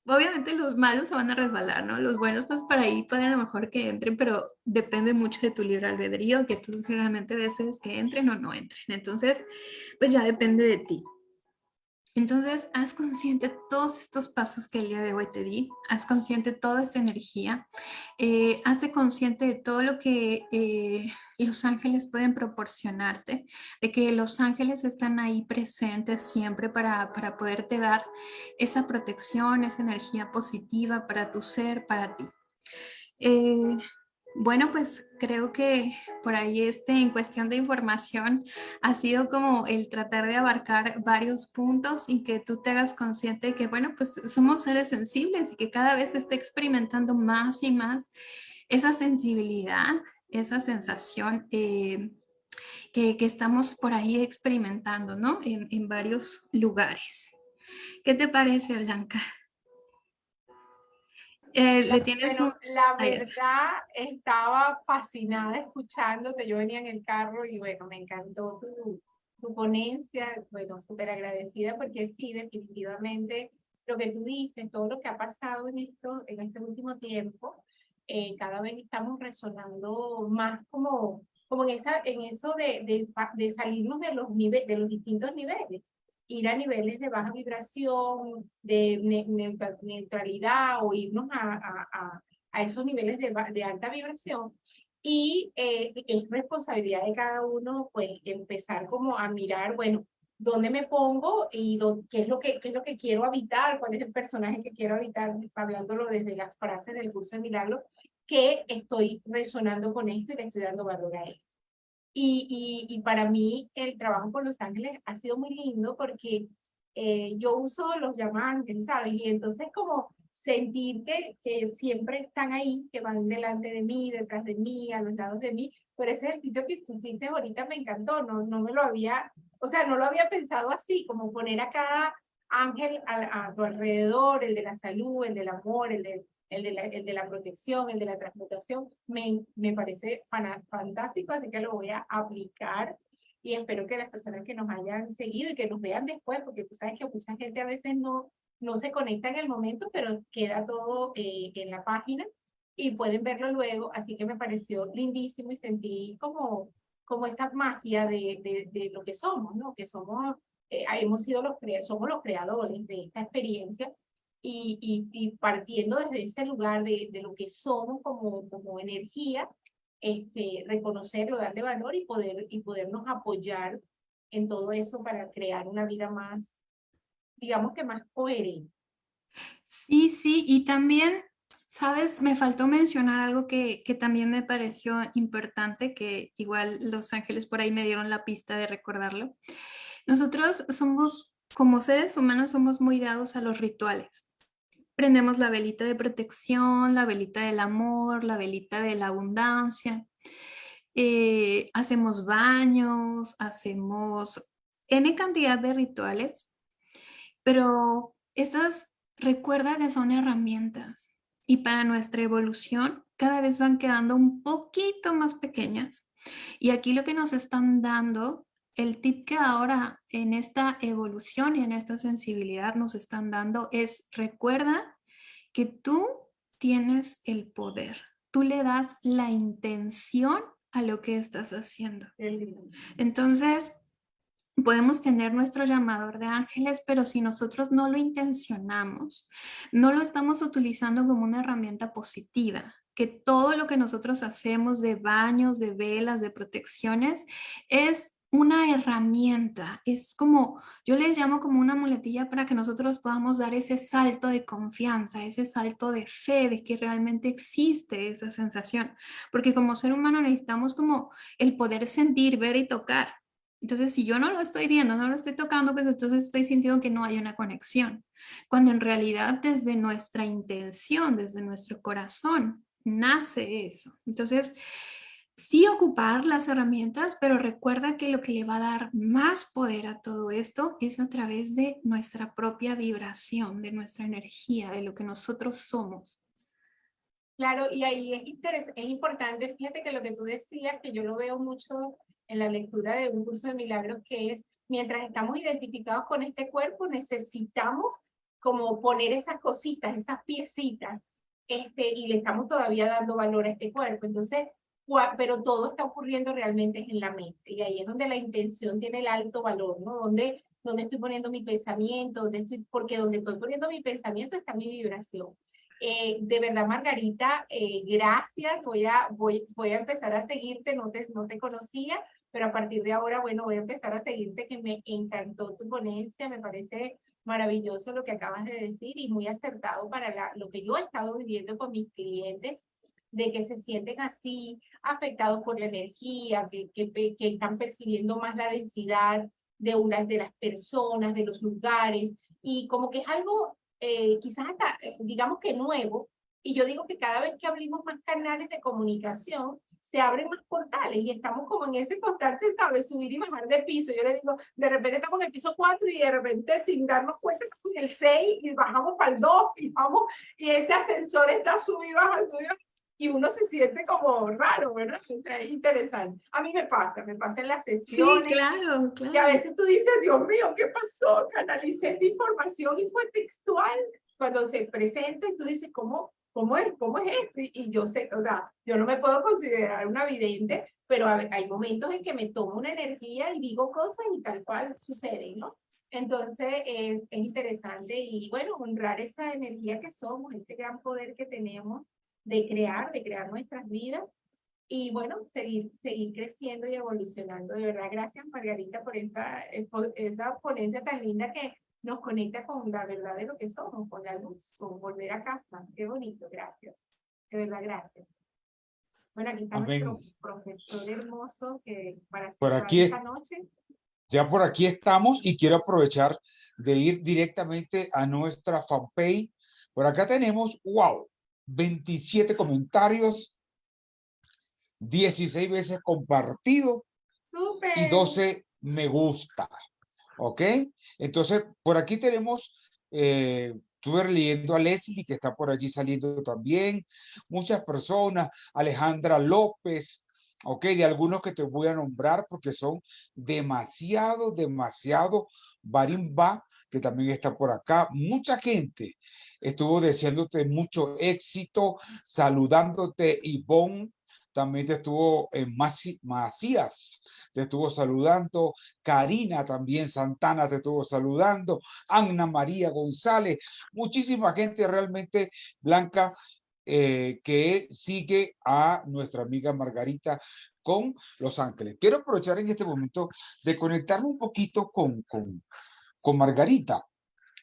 B: obviamente los malos se van a resbalar, ¿no? Los buenos pues para ahí pueden a lo mejor que entren, pero depende mucho de tu libre albedrío, que tú realmente desees que entren o no entren. Entonces, pues ya depende de ti. Entonces, haz consciente todos estos pasos que el día de hoy te di, haz consciente toda esa energía, eh, hazte consciente de todo lo que eh, los ángeles pueden proporcionarte, de que los ángeles están ahí presentes siempre para, para poderte dar esa protección, esa energía positiva para tu ser, para ti. Eh, bueno, pues creo que por ahí este, en cuestión de información ha sido como el tratar de abarcar varios puntos y que tú te hagas consciente de que, bueno, pues somos seres sensibles y que cada vez se está experimentando más y más esa sensibilidad, esa sensación eh, que, estamos por ahí experimentando, ¿no? En, en varios lugares. ¿Qué te parece, Blanca?
C: Eh, la, la verdad, estaba fascinada escuchándote. Yo venía en el carro y bueno, me encantó tu, tu ponencia. Bueno, súper agradecida porque sí, definitivamente lo que tú dices, todo lo que ha pasado en, esto, en este último tiempo, eh, cada vez estamos resonando más como, como en, esa, en eso de, de, de salirnos de los, niveles, de los distintos niveles ir a niveles de baja vibración, de neutralidad o irnos a, a, a esos niveles de, de, alta vibración. Y eh, es responsabilidad de cada uno, pues, empezar como a mirar, bueno, dónde me pongo y qué, es lo que, qué es lo que quiero habitar, cuál es el personaje que quiero habitar, hablándolo desde las frases del curso de milagros, que estoy resonando con esto y le estoy dando valor a esto. Y, y, para mí el trabajo con Los Ángeles ha sido muy lindo porque eh, yo uso los ángeles, ¿sabes? Y entonces como sentir que, que, siempre están ahí, que van delante de mí, detrás de mí, a los lados de mí. Por ese ejercicio que pusiste ahorita me encantó, no, no me lo había, o sea, no lo había pensado así, como poner a cada ángel a, a tu alrededor, el de la salud, el del amor, el de el de, la, el de la protección, el de la transmutación, me, me parece fantástico, así que lo voy a aplicar y espero que las personas que nos hayan seguido y que nos vean después, porque tú sabes que mucha gente a veces no, no se conecta en el momento, pero queda todo eh, en la página y pueden verlo luego, así que me pareció lindísimo y sentí como, como esa magia de, de, de lo que somos, ¿no? Que somos, eh, hemos sido los, somos los creadores de esta experiencia y, y, partiendo desde ese lugar de, de, lo que somos como, como energía, este, reconocerlo, darle valor y, poder, y podernos apoyar en todo eso para crear una vida más, digamos que más coherente.
B: Sí, sí, y también, sabes, me faltó mencionar algo que, que también me pareció importante, que igual los ángeles por ahí me dieron la pista de recordarlo. Nosotros somos, como seres humanos, somos muy dados a los rituales prendemos la velita de protección, la velita del amor, la velita de la abundancia. Eh, hacemos baños, hacemos N cantidad de rituales, pero esas recuerda que son herramientas y para nuestra evolución cada vez van quedando un poquito más pequeñas. Y aquí lo que nos están dando el tip que ahora en esta evolución y en esta sensibilidad nos están dando es recuerda que tú tienes el poder. Tú le das la intención a lo que estás haciendo. Entonces, podemos tener nuestro llamador de ángeles, pero si nosotros no lo intencionamos, no lo estamos utilizando como una herramienta positiva, que todo lo que nosotros hacemos de baños, de velas, de protecciones, es una herramienta, es como, yo les llamo como una muletilla para que nosotros podamos dar ese salto de confianza, ese salto de fe de que realmente existe esa sensación, porque como ser humano necesitamos como el poder sentir, ver y tocar. Entonces, si yo no lo estoy viendo, no lo estoy tocando, pues entonces estoy sintiendo que no hay una conexión. Cuando en realidad desde nuestra intención, desde nuestro corazón, nace eso. Entonces, sí ocupar las herramientas, pero recuerda que lo que le va a dar más poder a todo esto es a través de nuestra propia vibración, de nuestra energía, de lo que nosotros somos.
C: Claro, y ahí es, es importante, fíjate que lo que tú decías, que yo lo veo mucho en la lectura de un curso de milagros, que es, mientras estamos identificados con este cuerpo, necesitamos como poner esas cositas, esas piecitas, este, y le estamos todavía dando valor a este cuerpo. Entonces, pero todo está ocurriendo realmente en la mente, y ahí es donde la intención tiene el alto valor, ¿no? Donde, donde estoy poniendo mi pensamiento, donde estoy, porque donde estoy poniendo mi pensamiento está mi vibración. Eh, de verdad, Margarita, eh, gracias. Voy a, voy, voy a empezar a seguirte, no te, no te conocía, pero a partir de ahora, bueno, voy a empezar a seguirte, que me encantó tu ponencia, me parece maravilloso lo que acabas de decir y muy acertado para la, lo que yo he estado viviendo con mis clientes, de que se sienten así, afectados por la energía, que, que, que están percibiendo más la densidad de unas de las personas, de los lugares, y como que es algo eh, quizás hasta, eh, digamos que nuevo, y yo digo que cada vez que abrimos más canales de comunicación, se abren más portales y estamos como en ese constante, ¿sabes? Subir y bajar de piso. Yo le digo, de repente estamos en el piso 4 y de repente sin darnos cuenta estamos en el 6 y bajamos para el 2 y vamos, y ese ascensor está subido baja, subido y uno se siente como raro, ¿verdad? Es interesante. A mí me pasa, me pasa en las sesiones.
B: Sí, claro, claro.
C: Y a veces tú dices, Dios mío, ¿qué pasó? Canalicé esta información y fue textual. Cuando se presenta, tú dices, ¿cómo, cómo, es, cómo es esto? Y, yo sé, o sea, yo no me puedo considerar una vidente, pero hay momentos en que me tomo una energía y digo cosas y tal cual sucede, ¿no? Entonces es, es interesante y bueno, honrar esa energía que somos, ese gran poder que tenemos de crear, de crear nuestras vidas y bueno, seguir, seguir creciendo y evolucionando. De verdad, gracias Margarita por esta, esta ponencia tan linda que nos conecta con la verdad de lo que somos, con la luz, con volver a casa. Qué bonito, gracias. De verdad, gracias. Bueno, aquí está nuestro profesor hermoso que para
A: por aquí, esta noche. Ya por aquí estamos y quiero aprovechar de ir directamente a nuestra fanpage. Por acá tenemos, wow, 27 comentarios, 16 veces compartido y 12 me gusta. ¿Ok? Entonces, por aquí tenemos, eh, estuve leyendo a Leslie, que está por allí saliendo también, muchas personas, Alejandra López, ¿ok? De algunos que te voy a nombrar porque son demasiado, demasiado, Barimba, que también está por acá, mucha gente estuvo deseándote mucho éxito, saludándote Ivonne, también te estuvo en eh, Macías, te estuvo saludando, Karina también Santana te estuvo saludando, Ana María González, muchísima gente realmente blanca eh, que sigue a nuestra amiga Margarita con Los Ángeles. Quiero aprovechar en este momento de conectarme un poquito con, con, con Margarita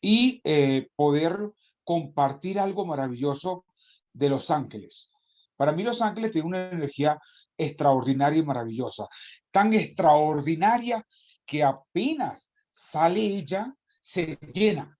A: y eh, poder compartir algo maravilloso de Los Ángeles. Para mí Los Ángeles tiene una energía extraordinaria y maravillosa, tan extraordinaria que apenas sale ella, se llena.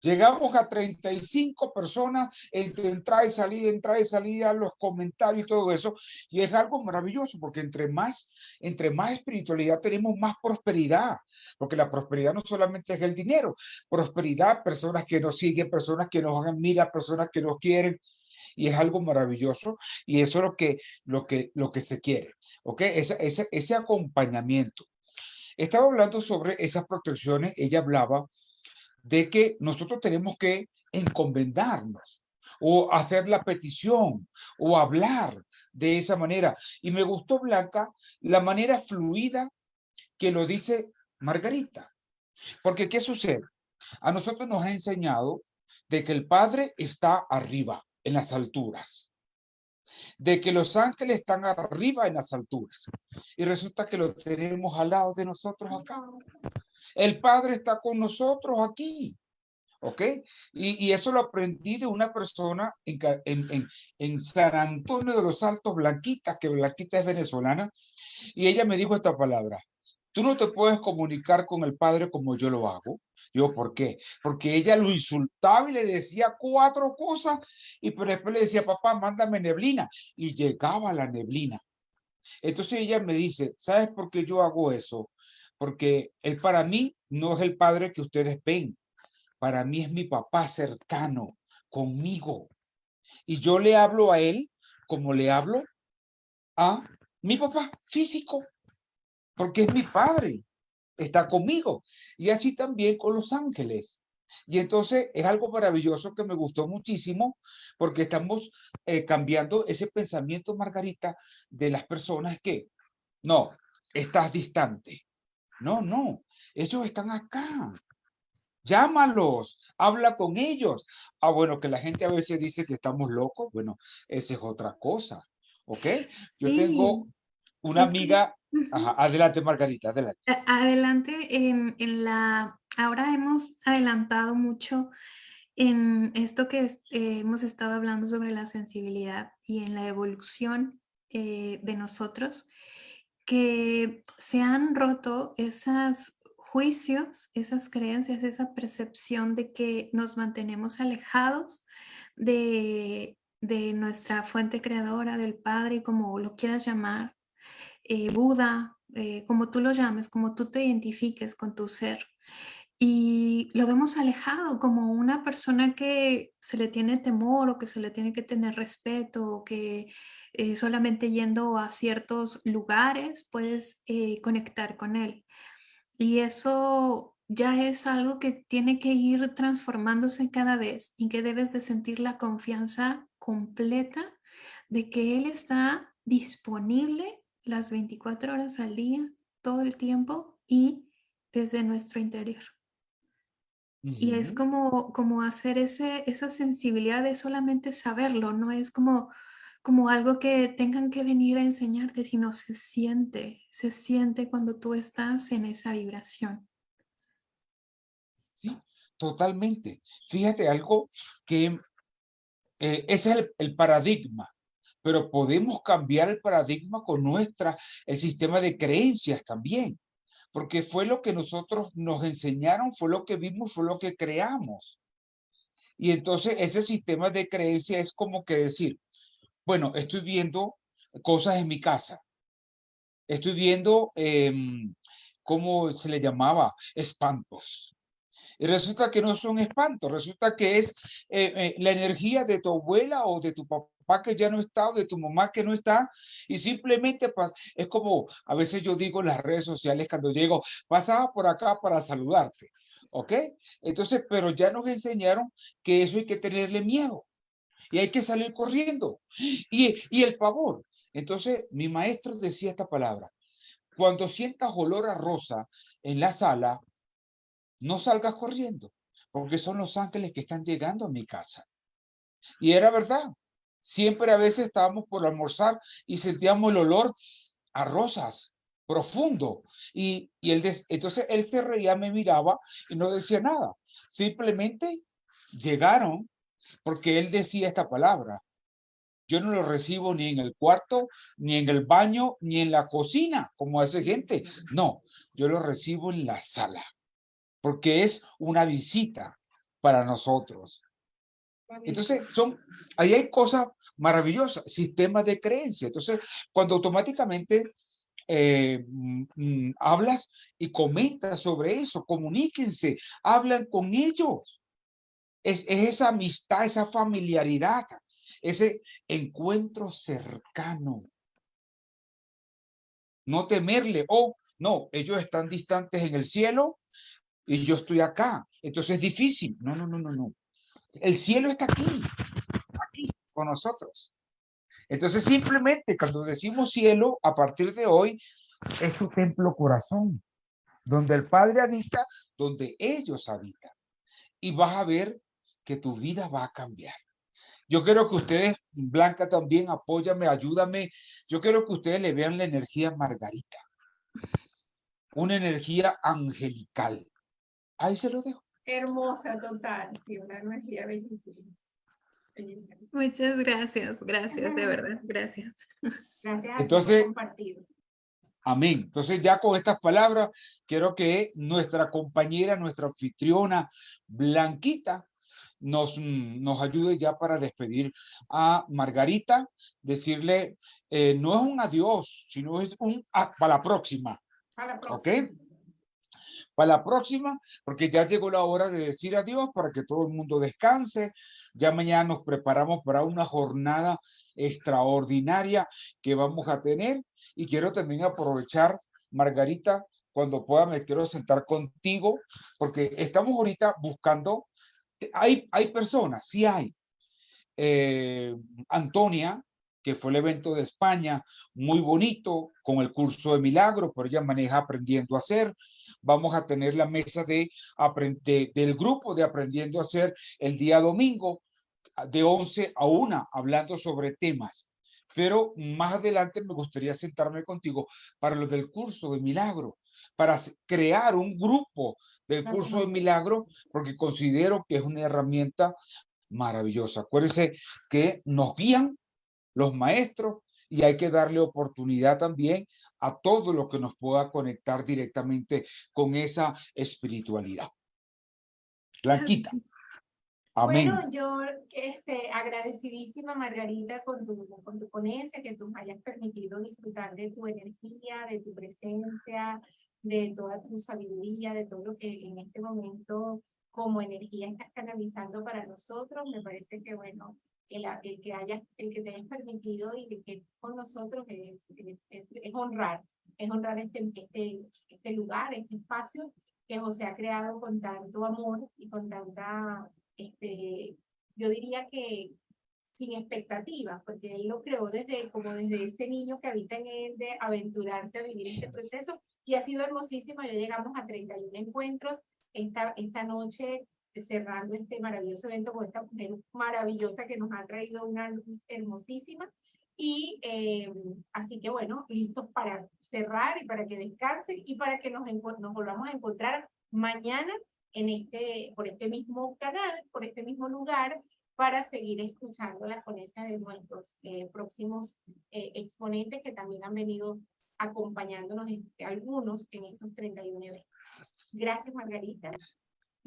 A: Llegamos a 35 personas entre entrada y salida, entrada y salida, los comentarios y todo eso. Y es algo maravilloso porque entre más, entre más espiritualidad tenemos más prosperidad. Porque la prosperidad no solamente es el dinero. Prosperidad, personas que nos siguen, personas que nos admiran, personas que nos quieren. Y es algo maravilloso. Y eso es lo que, lo que, lo que se quiere. ¿Ok? Ese, ese, ese acompañamiento. Estaba hablando sobre esas protecciones. Ella hablaba de que nosotros tenemos que encomendarnos o hacer la petición o hablar de esa manera. Y me gustó, Blanca, la manera fluida que lo dice Margarita. Porque, ¿qué sucede? A nosotros nos ha enseñado de que el Padre está arriba, en las alturas. De que los ángeles están arriba en las alturas. Y resulta que lo tenemos al lado de nosotros acá. El Padre está con nosotros aquí. ¿Ok? Y, eso lo aprendí de una persona en, en, San Antonio de los Altos, Blanquita, que Blanquita es venezolana, y ella me dijo esta palabra, tú no te puedes comunicar con el Padre como yo lo hago. Yo, ¿por qué? Porque ella lo insultaba y le decía cuatro cosas, y después le decía, papá, mándame neblina, y llegaba la neblina. Entonces ella me dice, ¿sabes por qué yo hago eso? Porque él para mí no es el padre que ustedes ven. Para mí es mi papá cercano, conmigo. Y yo le hablo a él como le hablo a mi papá físico, porque es mi padre, está conmigo. Y así también con los ángeles. Y entonces es algo maravilloso que me gustó muchísimo porque estamos eh, cambiando ese pensamiento, Margarita, de las personas que, no, estás distante. No, no, ellos están acá. Llámalos, habla con ellos. Ah, bueno, que la gente a veces dice que estamos locos. Bueno, esa es otra cosa. ¿Ok? Yo tengo una amiga. adelante, Margarita, adelante.
B: Adelante, en, en, la. Ahora hemos adelantado mucho en esto que eh, hemos estado hablando sobre la sensibilidad y en la evolución eh, de nosotros, que se han roto esas juicios, esas creencias, esa percepción de que nos mantenemos alejados de, nuestra fuente creadora, del Padre, como lo quieras llamar, eh, Buda, eh, como tú lo llames, como tú te identifiques con tu ser. Y lo vemos alejado como una persona que se le tiene temor o que se le tiene que tener respeto o que eh, solamente yendo a ciertos lugares puedes conectar con él. Y eso ya es algo que tiene que ir transformándose cada vez y que debes de sentir la confianza completa de que Él está disponible las 24 horas al día, todo el tiempo y desde nuestro interior. Y es como, como hacer ese, esa sensibilidad de solamente saberlo, no es como como algo que tengan que venir a enseñarte, sino se siente, se siente cuando tú estás en esa vibración.
A: Sí, totalmente. Fíjate algo que eh, ese es el, paradigma, pero podemos cambiar el paradigma con nuestra, el sistema de creencias también, porque fue lo que nosotros nos enseñaron, fue lo que vimos, fue lo que creamos. Y entonces ese sistema de creencia es como que decir, bueno, estoy viendo cosas en mi casa. Estoy viendo, em, ¿cómo se le llamaba? Espantos. Y resulta que no son espantos, resulta que es eh, eh, la energía de tu abuela o de tu papá que ya no está o de tu mamá que no está y simplemente es como a veces yo digo en las redes sociales cuando llego, pasaba por acá para saludarte, ¿ok? Entonces, pero ya nos enseñaron que eso hay que tenerle miedo y hay que salir corriendo. Y, y el favor. Entonces, mi maestro decía esta palabra. Cuando sientas olor a rosa en la sala, no salgas corriendo, porque son los ángeles que están llegando a mi casa. Y era verdad. Siempre a veces estábamos por almorzar y sentíamos el olor a rosas profundo. Y, y él entonces él se reía, me miraba y no decía nada. Simplemente llegaron porque él decía esta palabra. Yo no lo recibo ni en el cuarto, ni en el baño, ni en la cocina, como hace gente. No, yo lo recibo en la sala, porque es una visita para nosotros. Entonces, son, ahí hay cosas maravillosas, sistemas de creencia. Entonces, cuando automáticamente eh, mm, mm, hablas y comentas sobre eso, comuníquense, hablan con ellos. Es, esa amistad, esa familiaridad, ese encuentro cercano. No temerle, oh, no, ellos están distantes en el cielo y yo estoy acá. Entonces es difícil. No, no, no, no, no. El cielo está aquí, aquí, con nosotros. Entonces simplemente cuando decimos cielo, a partir de hoy, es su templo corazón, donde el Padre habita, donde ellos habitan. Y vas a ver que tu vida va a cambiar. Yo quiero que ustedes, Blanca también, apóyame, ayúdame. Yo quiero que ustedes le vean la energía Margarita. Una energía angelical. Ahí se lo dejo.
C: Hermosa, total. Sí, una energía bellísima.
B: Muchas gracias, gracias, de verdad, gracias.
C: Gracias
A: Entonces, Amén. Entonces ya con estas palabras, quiero que nuestra compañera, nuestra anfitriona, Blanquita, nos, mm, nos ayude ya para despedir a Margarita, decirle, eh, no es un adiós, sino es un para la próxima.
C: la próxima.
A: ¿Ok? Para la próxima, porque ya llegó la hora de decir adiós para que todo el mundo descanse. Ya mañana nos preparamos para una jornada extraordinaria que vamos a tener. Y quiero también aprovechar, Margarita, cuando pueda me quiero sentar contigo, porque estamos ahorita buscando, hay, hay personas, sí hay. Eh, Antonia, que fue el evento de España, muy bonito, con el curso de milagro, pero ella maneja aprendiendo a hacer. Vamos a tener la mesa de, del grupo de aprendiendo a hacer el día domingo, de 11 a 1, hablando sobre temas. Pero más adelante me gustaría sentarme contigo para lo del curso de milagro, para crear un grupo del curso de milagro, porque considero que es una herramienta maravillosa. Acuérdense que nos guían los maestros y hay que darle oportunidad también a todo lo que nos pueda conectar directamente con esa espiritualidad. Blanquita.
C: Amén. Bueno, yo este, agradecidísima, Margarita, con tu, con tu ponencia, que tú me hayas permitido disfrutar de tu energía, de tu presencia, de toda tu sabiduría, de todo lo que en este momento como energía estás canalizando para nosotros. Me parece que, bueno, el, el, que haya, el que te hayas permitido y el que con nosotros es, es, es, honrar, es honrar este, este, este lugar, este espacio que José ha creado con tanto amor y con tanta, este, yo diría que sin expectativas, porque él lo creó desde, como desde ese niño que habita en él de aventurarse a vivir este proceso. Y ha sido hermosísimo, ya llegamos a 31 encuentros, esta, esta noche cerrando este maravilloso evento con esta mujer maravillosa que nos ha traído una luz hermosísima. Y eh, así que bueno, listos para cerrar y para que descansen y para que nos, nos volvamos a encontrar mañana en este, por este mismo canal, por este mismo lugar, para seguir escuchando la ponencia de nuestros eh, próximos eh, exponentes que también han venido acompañándonos este, algunos en estos 31 eventos. Gracias, Margarita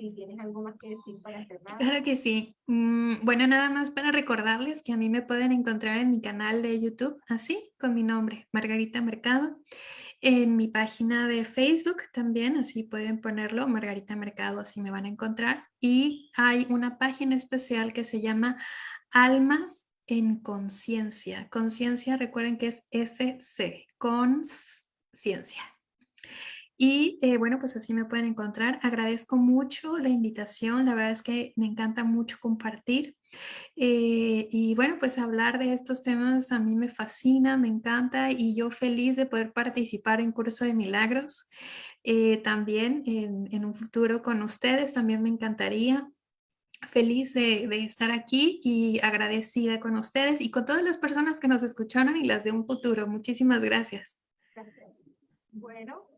C: si tienes algo más que decir para cerrar.
B: Claro que sí. Mm, bueno, nada más para recordarles que a mí me pueden encontrar en mi canal de YouTube, así, con mi nombre, Margarita Mercado. En mi página de Facebook también, así pueden ponerlo, Margarita Mercado, así me van a encontrar. Y hay una página especial que se llama Almas en Conciencia. Conciencia, recuerden que es SC, conciencia. Y eh, bueno, pues así me pueden encontrar. Agradezco mucho la invitación. La verdad es que me encanta mucho compartir. Eh, y bueno, pues hablar de estos temas a mí me fascina, me encanta y yo feliz de poder participar en Curso de Milagros. Eh, también en, en, un futuro con ustedes, también me encantaría. Feliz de, de, estar aquí y agradecida con ustedes y con todas las personas que nos escucharon y las de un futuro. Muchísimas gracias.
C: Gracias. Bueno,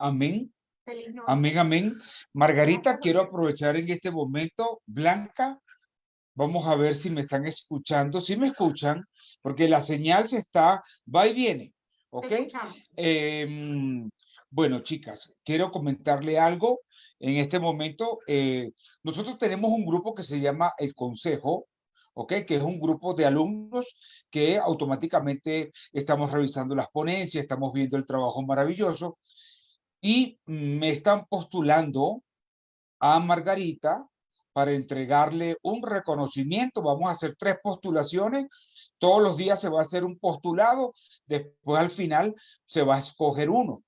A: Amén. Amén, amén. Margarita, quiero aprovechar en este momento. Blanca, vamos a ver si me están escuchando. Si me escuchan, porque la señal se está, va y viene. ¿Ok? Em, bueno, chicas, quiero comentarle algo. En este momento, eh, nosotros tenemos un grupo que se llama El Consejo, ¿ok? Que es un grupo de alumnos que automáticamente estamos revisando las ponencias, estamos viendo el trabajo maravilloso y me están postulando a Margarita para entregarle un reconocimiento. Vamos a hacer tres postulaciones. Todos los días se va a hacer un postulado. Después al final se va a escoger uno.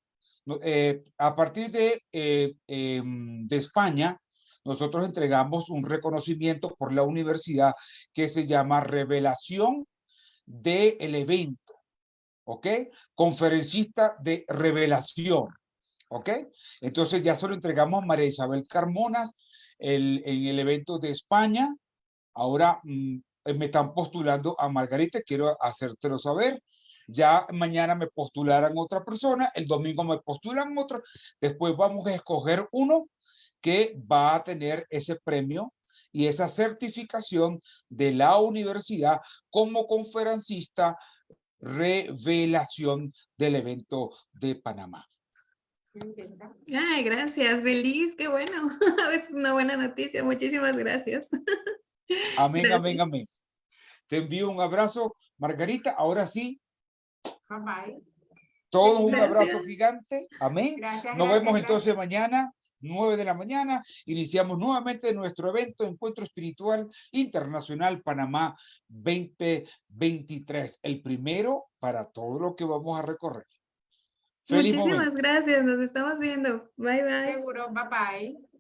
A: Eh, a partir de, eh, em, de España, nosotros entregamos un reconocimiento por la universidad que se llama Revelación del Evento. ¿Ok? Conferencista de revelación. ¿Ok? Entonces ya se lo entregamos a María Isabel Carmona el, en el evento de España. Ahora mm, me están postulando a Margarita, quiero hacértelo saber. Ya mañana me postularán otra persona, el domingo me postulan otro. Después vamos a escoger uno que va a tener ese premio y esa certificación de la universidad como conferencista revelación del evento de Panamá.
B: Ay, gracias, feliz, qué bueno. Es una buena noticia, muchísimas gracias.
A: Amén, amén, amén. Te envío un abrazo, Margarita. Ahora sí.
C: Bye bye.
A: Todos un abrazo gigante. Amén. Nos vemos entonces mañana 9 de la mañana, iniciamos nuevamente nuestro evento Encuentro Espiritual Internacional Panamá 2023, el primero para todo lo que vamos a recorrer.
B: Muchísimas gracias, nos estamos viendo. Bye bye.
C: Seguro, bye bye.